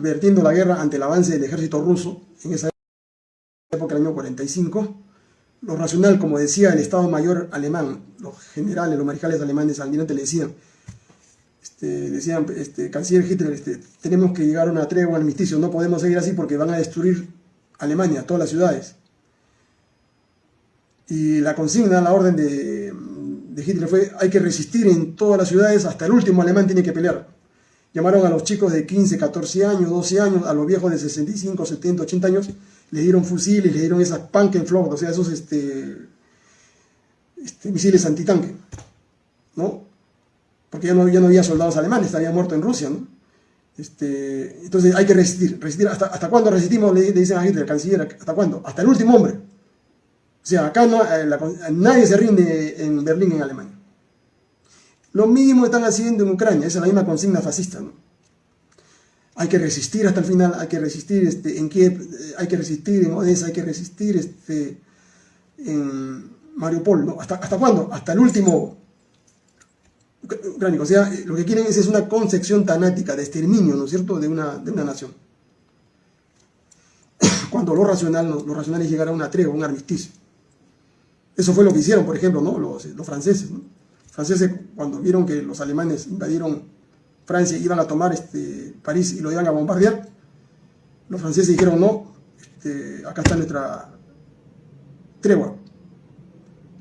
vertiendo la guerra ante el avance del ejército ruso, en esa época, el año 45, lo racional, como decía el Estado Mayor alemán, los generales, los mariscales alemanes al le decían, este, decían, este, canciller Hitler, este, tenemos que llegar a una tregua, al armisticio, no podemos seguir así porque van a destruir Alemania, todas las ciudades. Y la consigna, la orden de, Hitler fue, hay que resistir en todas las ciudades, hasta el último alemán tiene que pelear. Llamaron a los chicos de 15, 14 años, 12 años, a los viejos de 65, 70, 80 años, les dieron fusiles, les dieron esas Pankenflot, o sea, esos este, este, misiles antitanque, ¿no? Porque ya no, ya no había soldados alemanes, estarían muertos en Rusia, ¿no? Este, entonces hay que resistir. resistir ¿Hasta, hasta cuándo resistimos? Le, dicen a Hitler, el canciller, ¿hasta cuándo? Hasta el último hombre. O sea, acá no, eh, nadie se rinde en Berlín, en Alemania. Lo mismo están haciendo en Ucrania, esa es la misma consigna fascista. ¿no? Hay que resistir hasta el final, hay que resistir este, en Kiev, eh, hay que resistir en Odessa, hay que resistir este, en Mariupol. ¿no? ¿Hasta, ¿Hasta cuándo? Hasta el último o sea, lo que quieren es, una concepción tanática de exterminio, ¿no es cierto?, de una, de una nación. Cuando lo racional, lo racional es llegar a una tregua, un armisticio. Eso fue lo que hicieron, por ejemplo, ¿no? los, franceses. Los franceses, cuando vieron que los alemanes invadieron Francia iban a tomar este, París y lo iban a bombardear, los franceses dijeron, no, este, acá está nuestra tregua.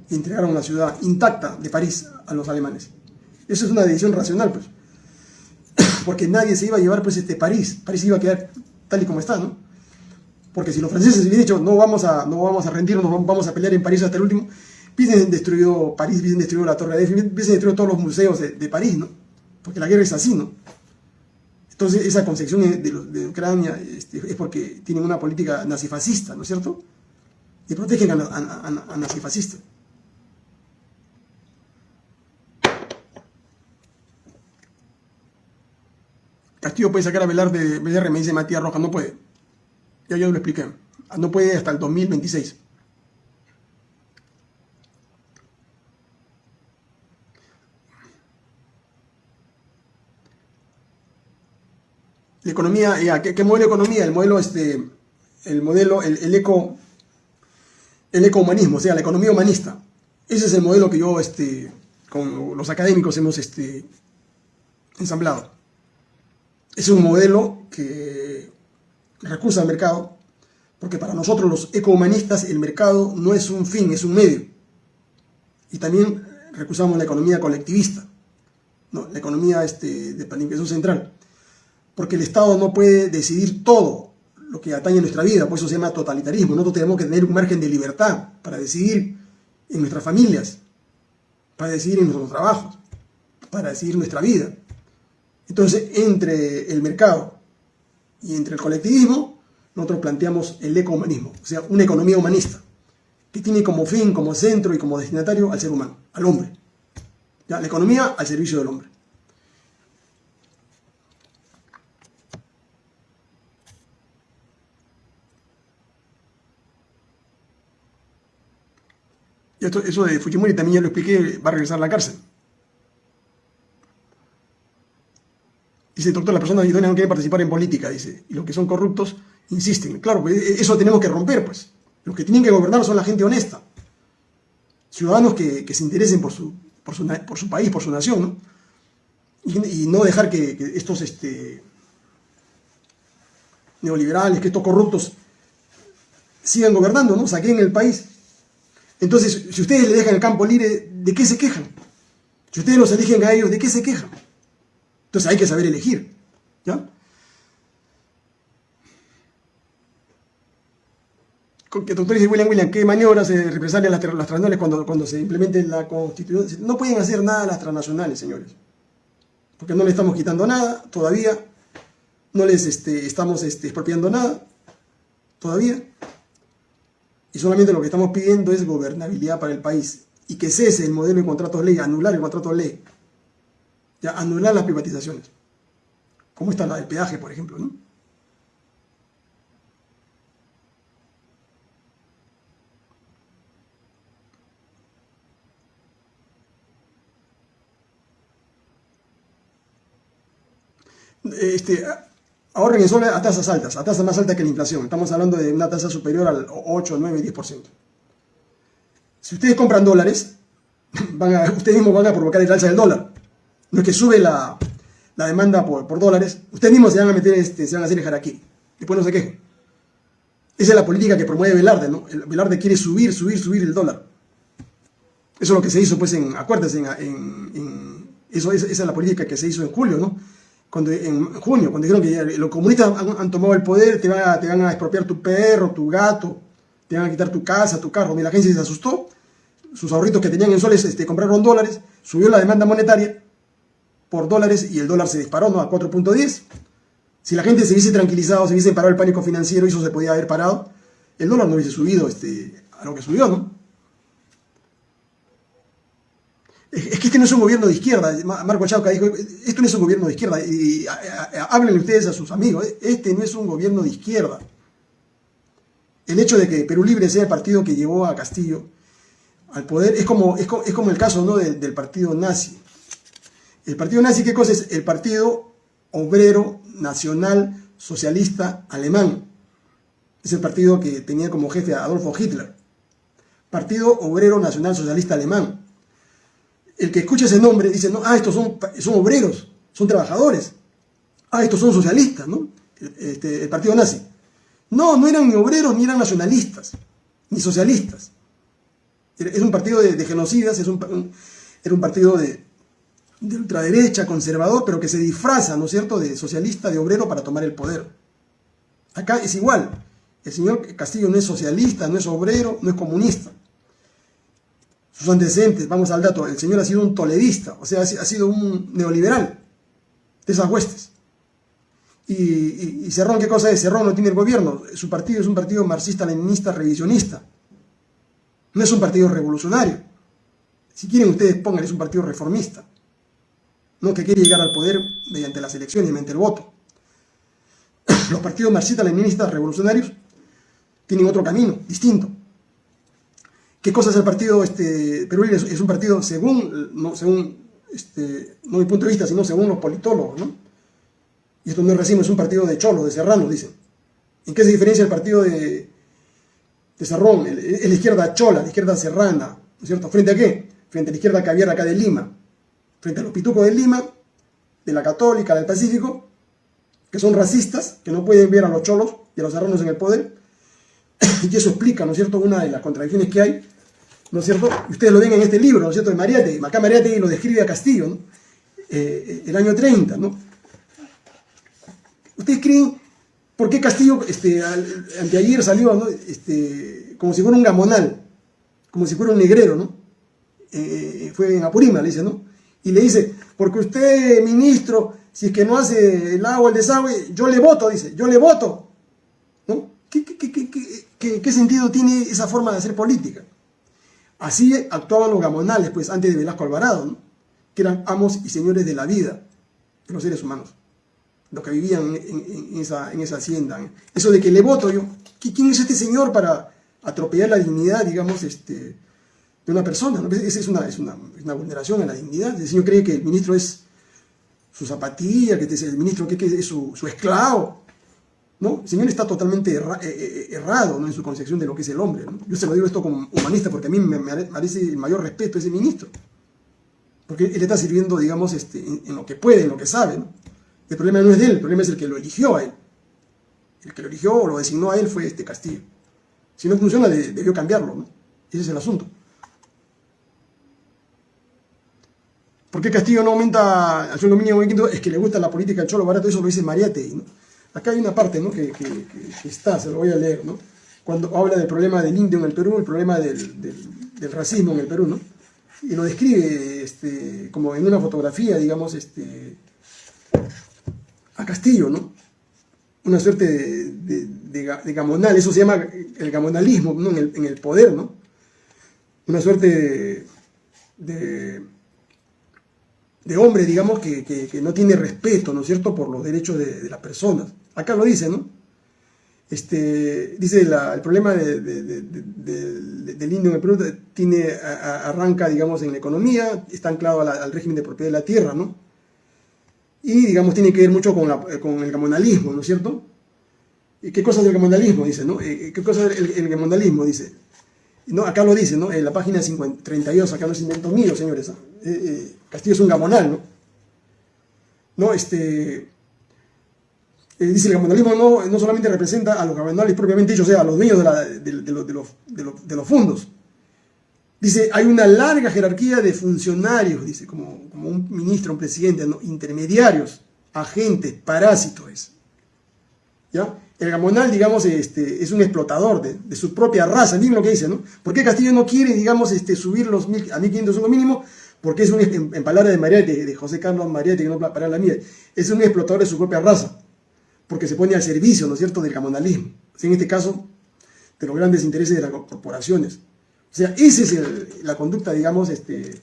Entregaron la ciudad intacta de París a los alemanes. Eso es una decisión racional, pues. Porque nadie se iba a llevar, pues, este París. París iba a quedar tal y como está, ¿no? Porque si los franceses hubieran dicho, no vamos a, no vamos a rendirnos, vamos a pelear en París hasta el último, hubiesen destruido París, hubiesen destruido la Torre de Eiffel, hubiesen destruido todos los museos de, París, ¿no? Porque la guerra es así, ¿no? Entonces, esa concepción de, Ucrania este, es porque tienen una política nazifascista, ¿no es cierto? Y protegen a, a, nazifascistas. Castillo puede sacar a velar de BDR, me dice Matías Rojas, no puede. Ya yo lo expliqué. No puede hasta el 2026. La economía, ya, ¿qué, modelo de economía? El modelo, este, el modelo, el, eco, el ecohumanismo, o sea, la economía humanista. Ese es el modelo que yo, este, con los académicos hemos, este, ensamblado es un modelo que recusa al mercado, porque para nosotros los ecohumanistas el mercado no es un fin, es un medio. Y también recusamos la economía colectivista, ¿no? la economía este, de planificación central, porque el Estado no puede decidir todo lo que atañe a nuestra vida, por eso se llama totalitarismo. Nosotros tenemos que tener un margen de libertad para decidir en nuestras familias, para decidir en nuestros trabajos, para decidir nuestra vida. Entonces, entre el mercado y entre el colectivismo, nosotros planteamos el ecohumanismo, o sea, una economía humanista, que tiene como fin, como centro y como destinatario al ser humano, al hombre. ¿Ya? La economía al servicio del hombre. Eso de Fujimori también ya lo expliqué, va a regresar a la cárcel. Dice, doctor, las personas idóneas no quieren participar en política, dice. Y los que son corruptos insisten. Claro, pues e, eso tenemos que romper, pues. Los que tienen que gobernar son la gente honesta. Ciudadanos que, se interesen por su, por su, por, su, país, por su nación, ¿no? Y, no dejar que, estos este, neoliberales, que estos corruptos sigan gobernando, ¿no? Saquen el país. Entonces, si ustedes le dejan el campo libre, ¿de qué se quejan? Si ustedes los eligen a ellos, ¿de qué se quejan? Entonces hay que saber elegir. ¿Ya? doctor dice William William, ¿qué maniobras se represalian las, las transnacionales cuando, cuando se implemente la constitución? No pueden hacer nada las transnacionales, señores. Porque no le estamos quitando nada todavía. No les este, estamos este, expropiando nada todavía. Y solamente lo que estamos pidiendo es gobernabilidad para el país. Y que cese el modelo de contratos ley, anular el contrato ley. Ya, anular las privatizaciones. Como está la del peaje, por ejemplo, ¿no? Este, ahorren en soles a tasas altas, a tasas más altas que la inflación. Estamos hablando de una tasa superior al 8, 9, 10%. Si ustedes compran dólares, ustedes mismos van a provocar el alza del dólar. No es que sube la, demanda por, dólares, ustedes mismos se van a meter, este, se van a hacer el aquí. Después no se quejen. Esa es la política que promueve Velarde, ¿no? Velarde quiere subir, subir, subir el dólar. Eso es lo que se hizo, pues, en, acuérdense, en, eso, esa es la política que se hizo en julio, ¿no? Cuando, en junio, cuando dijeron que los comunistas han, tomado el poder, te van, a, te van a expropiar tu perro, tu gato, te van a quitar tu casa, tu carro. Y la gente se asustó, sus ahorritos que tenían en soles este, compraron dólares, subió la demanda monetaria por dólares y el dólar se disparó ¿no? a 4.10. Si la gente se hubiese tranquilizado, se hubiese parado el pánico financiero eso se podía haber parado, el dólar no hubiese subido este, a lo que subió, ¿no? Es que este no es un gobierno de izquierda. Marco Chauca dijo, esto no es un gobierno de izquierda. Y, háblenle ustedes a sus amigos, ¿eh? este no es un gobierno de izquierda. El hecho de que Perú Libre sea el partido que llevó a Castillo al poder es como, es, como el caso ¿no? del, del partido nazi. El partido nazi, ¿qué cosa es? El partido obrero nacional socialista alemán. Es el partido que tenía como jefe a Adolfo Hitler. Partido Obrero Nacional Socialista Alemán el que escucha ese nombre dice, no, ah, estos son, son obreros, son trabajadores. Ah, estos son socialistas, ¿no? Este, el partido nazi. No, no eran ni obreros ni eran nacionalistas, ni socialistas. Es un partido de, genocidas, es un, era un partido de, de, ultraderecha, conservador, pero que se disfraza, ¿no es cierto?, de socialista, de obrero para tomar el poder. Acá es igual. El señor Castillo no es socialista, no es obrero, no es comunista sus antecedentes, vamos al dato, el señor ha sido un toledista, o sea, ha sido un neoliberal de esas huestes. Y, Cerrón, ¿qué cosa es? Cerrón no tiene el gobierno, su partido es un partido marxista-leninista revisionista, no es un partido revolucionario. Si quieren ustedes pongan, es un partido reformista, no que quiere llegar al poder mediante las elecciones, mediante el voto. Los partidos marxistas-leninistas revolucionarios tienen otro camino, distinto. ¿Qué cosa es el partido este, Perú? Es un partido, según, no, según este, no mi punto de vista, sino según los politólogos, ¿no? Y esto no es recién, es un partido de cholos, de serranos, dicen. ¿En qué se diferencia el partido de, de Cerrón? Es la izquierda chola, la izquierda serrana, ¿no es cierto? ¿Frente a qué? Frente a la izquierda caviar acá de Lima, frente a los pitucos de Lima, de la Católica, del Pacífico, que son racistas, que no pueden ver a los cholos y a los serranos en el poder, y eso explica, ¿no es cierto?, una de las contradicciones que hay ¿no es cierto? Ustedes lo ven en este libro, ¿no es cierto?, de Mariate. Acá Mariate lo describe a Castillo, ¿no? Eh, el año 30, ¿no? ¿Ustedes creen por qué Castillo, este, anteayer salió, ¿no? Este, como si fuera un gamonal, como si fuera un negrero, ¿no? Eh, fue en Apurima, le dice, ¿no? Y le dice, porque usted, ministro, si es que no hace el agua, el desagüe, yo le voto, dice, yo le voto, ¿no? ¿Qué, qué, qué sentido tiene esa forma de hacer política? Así actuaban los gamonales, pues, antes de Velasco Alvarado, que eran amos y señores de la vida de los seres humanos, los que vivían en, esa, hacienda. Eso de que le voto yo, ¿quién es este señor para atropellar la dignidad, digamos, este, de una persona. ¿no? Esa es una, es una, vulneración a la dignidad. El señor cree que el ministro es su zapatilla, que el ministro que es su, su esclavo. ¿No? Señor está totalmente eh, eh, errado ¿no? en su concepción de lo que es el hombre. Yo se lo digo esto como humanista porque a mí me merece el mayor respeto ese ministro. Porque él está sirviendo, digamos, este, en, lo que puede, en lo que sabe. El problema no es de él, el problema es el que lo eligió a él. El que lo eligió o lo designó a él fue este Castillo. Si no funciona, debió cambiarlo. ¿no? Ese es el asunto. ¿Por qué Castillo no aumenta al sueldo mínimo Es que le gusta la política del cholo barato, eso lo dice Mariate. ¿no? Acá hay una parte ¿no? que, está, se lo voy a leer, ¿no? cuando habla del problema del indio en el Perú, el problema del, racismo en el Perú, ¿no? y lo describe este, como en una fotografía, digamos, este, a Castillo, ¿no? Una suerte de, gamonal, eso se llama el gamonalismo ¿no? en, el, poder, ¿no? Una suerte de, de hombre, digamos, que, no tiene respeto, ¿no es cierto?, por los derechos de, las personas. Acá lo dice, ¿no? Este, dice el problema del indio en el Perú tiene, arranca, digamos, en la economía, está anclado al régimen de propiedad de la tierra, ¿no? Y, digamos, tiene que ver mucho con, el gamonalismo, ¿no es cierto? ¿Y qué cosas del gamonalismo? Dice, ¿no? Eh, ¿Qué cosas del el, gamonalismo? Dice. ¿No? Acá lo dice, ¿no? En la página 32, acá no es invento mío, señores. ¿ah? Eh, eh, Castillo es un gamonal, ¿no? ¿No? Este eh, dice el gamonalismo no, no solamente representa a los gamonales propiamente dicho, o sea, a los dueños de, los, fondos. Dice, hay una larga jerarquía de funcionarios, dice, como, un ministro, un presidente, intermediarios, agentes, parásitos. ¿Ya? El gamonal, digamos, este, es un explotador de, su propia raza, miren lo que dice, ¿no? ¿Por qué Castillo no quiere, digamos, este, subir los mil, a 1500 lo mínimo? Porque es un, en, palabras de María, de, José Carlos María, que no para la mía, es un explotador de su propia raza porque se pone al servicio, ¿no es cierto?, del camonalismo. En este caso, de los grandes intereses de las corporaciones. O sea, esa es la conducta, digamos, este,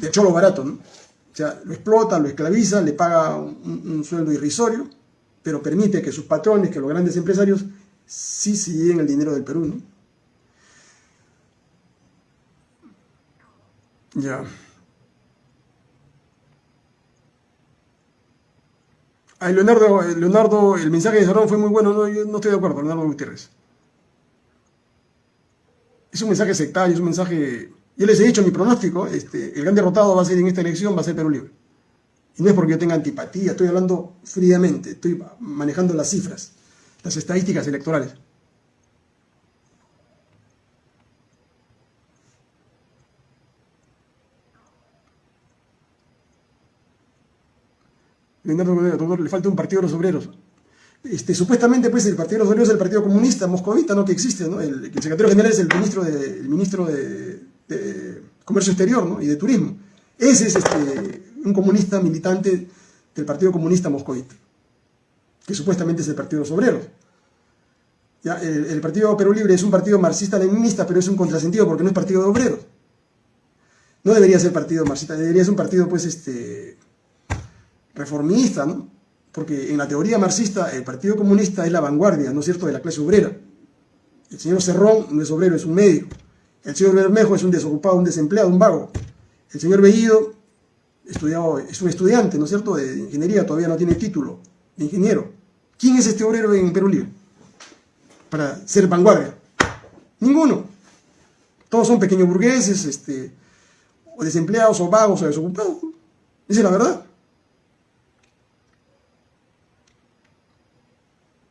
de cholo barato, ¿no? O sea, lo explota, lo esclaviza, le paga un, sueldo irrisorio, pero permite que sus patrones, que los grandes empresarios, sí se lleven el dinero del Perú, ¿no? Ya. Leonardo, Leonardo, el mensaje de Cerrón fue muy bueno, no, yo no estoy de acuerdo, Leonardo Gutiérrez. Es un mensaje sectario, es un mensaje... Yo les he dicho mi pronóstico, este, el gran derrotado va a ser en esta elección, va a ser Perú Libre. Y no es porque yo tenga antipatía, estoy hablando fríamente, estoy manejando las cifras, las estadísticas electorales. Le falta un partido de los obreros. Este, supuestamente, pues, el Partido de los Obreros es el Partido Comunista moscovita, ¿no? Que existe, ¿no? El, secretario general es el ministro de, ministro de, Comercio Exterior, ¿no? Y de Turismo. Ese es este, un comunista militante del Partido Comunista Moscovita, que supuestamente es el Partido de los Obreros. ¿Ya? El, Partido Perú Libre es un partido marxista-leninista, pero es un contrasentido porque no es partido de obreros. No debería ser partido marxista, debería ser un partido, pues, este, reformista, ¿no? Porque en la teoría marxista el Partido Comunista es la vanguardia, ¿no es cierto?, de la clase obrera. El señor Cerrón no es obrero, es un médico. El señor Bermejo es un desocupado, un desempleado, un vago. El señor Bellido estudiado, es un estudiante, ¿no es cierto?, de ingeniería, todavía no tiene título de ingeniero. ¿Quién es este obrero en Perú Libre? Para ser vanguardia. Ninguno. Todos son pequeños burgueses, este, o desempleados, o vagos, o desocupados. Esa es la verdad.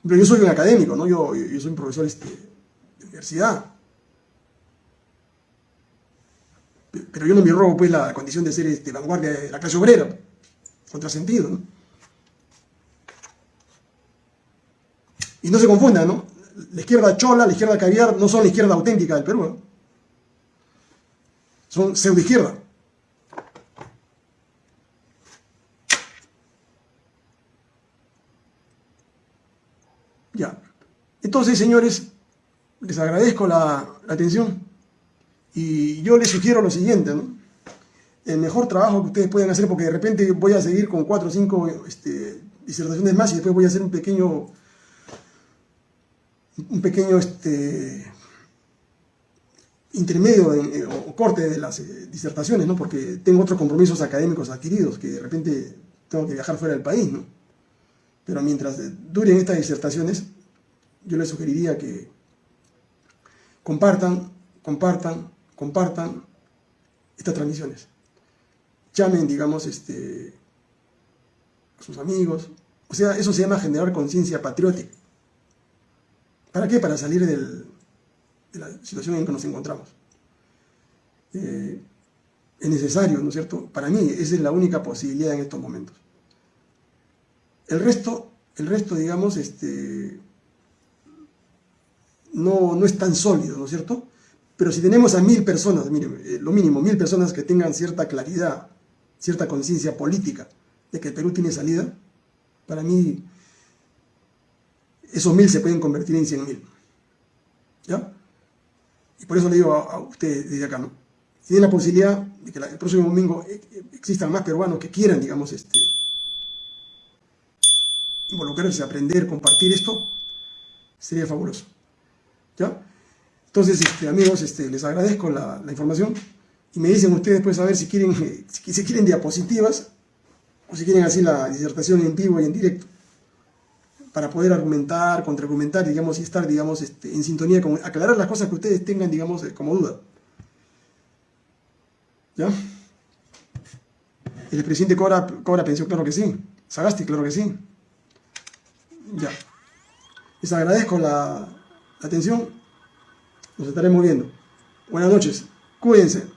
Pero yo soy un académico, ¿no? Yo, soy un profesor este, de universidad. Pero yo no me robo pues la condición de ser este, vanguardia de la clase obrera. Contrasentido, ¿no? Y no se confunda, ¿no? La izquierda chola, la izquierda caviar no son la izquierda auténtica del Perú, ¿no? Son pseudo izquierda. Ya. Entonces, señores, les agradezco la, atención y yo les sugiero lo siguiente, ¿no? El mejor trabajo que ustedes pueden hacer, porque de repente voy a seguir con cuatro o cinco este, disertaciones más y después voy a hacer un pequeño, un pequeño, este, intermedio en- o corte de las eh, disertaciones, ¿no? Porque tengo otros compromisos académicos adquiridos que de repente tengo que viajar fuera del país, ¿no? Pero mientras eh, duren estas disertaciones, yo les sugeriría que compartan, compartan, compartan estas transmisiones. Llamen, digamos, este, a sus amigos. O sea, eso se llama generar conciencia patriótica. ¿Para qué? Para salir del, de la situación en que nos encontramos. Eh, es necesario, ¿no es cierto? Para mí, esa es la única posibilidad en estos momentos. El resto, el resto, digamos, este, no, no es tan sólido, ¿no es cierto? Pero si tenemos a mil personas, eh, lo mínimo, mil personas que tengan cierta claridad, cierta conciencia política de que el Perú tiene salida, para mí esos mil se pueden convertir en cien mil. ¿Ya? Y por eso le digo a, a ustedes desde acá, ¿no? Si tienen la posibilidad de que el próximo domingo eh, eh, existan más peruanos que quieran, digamos, este, involucrarse, aprender, compartir esto, sería fabuloso. ¿Ya? Entonces, este, amigos, este, les agradezco la, información y me dicen ustedes pues a ver si quieren, eh, si, quieren diapositivas o si quieren así la disertación en vivo y en directo para poder argumentar, contraargumentar, digamos, y estar, digamos, este, en sintonía con aclarar las cosas que ustedes tengan, digamos, eh, como duda. ¿Ya? ¿El presidente cobra, cobra pensión? Claro que sí. ¿Sagasti? Claro que sí. Ya. Les agradezco la atención. Nos estaremos viendo. Buenas noches. Cuídense.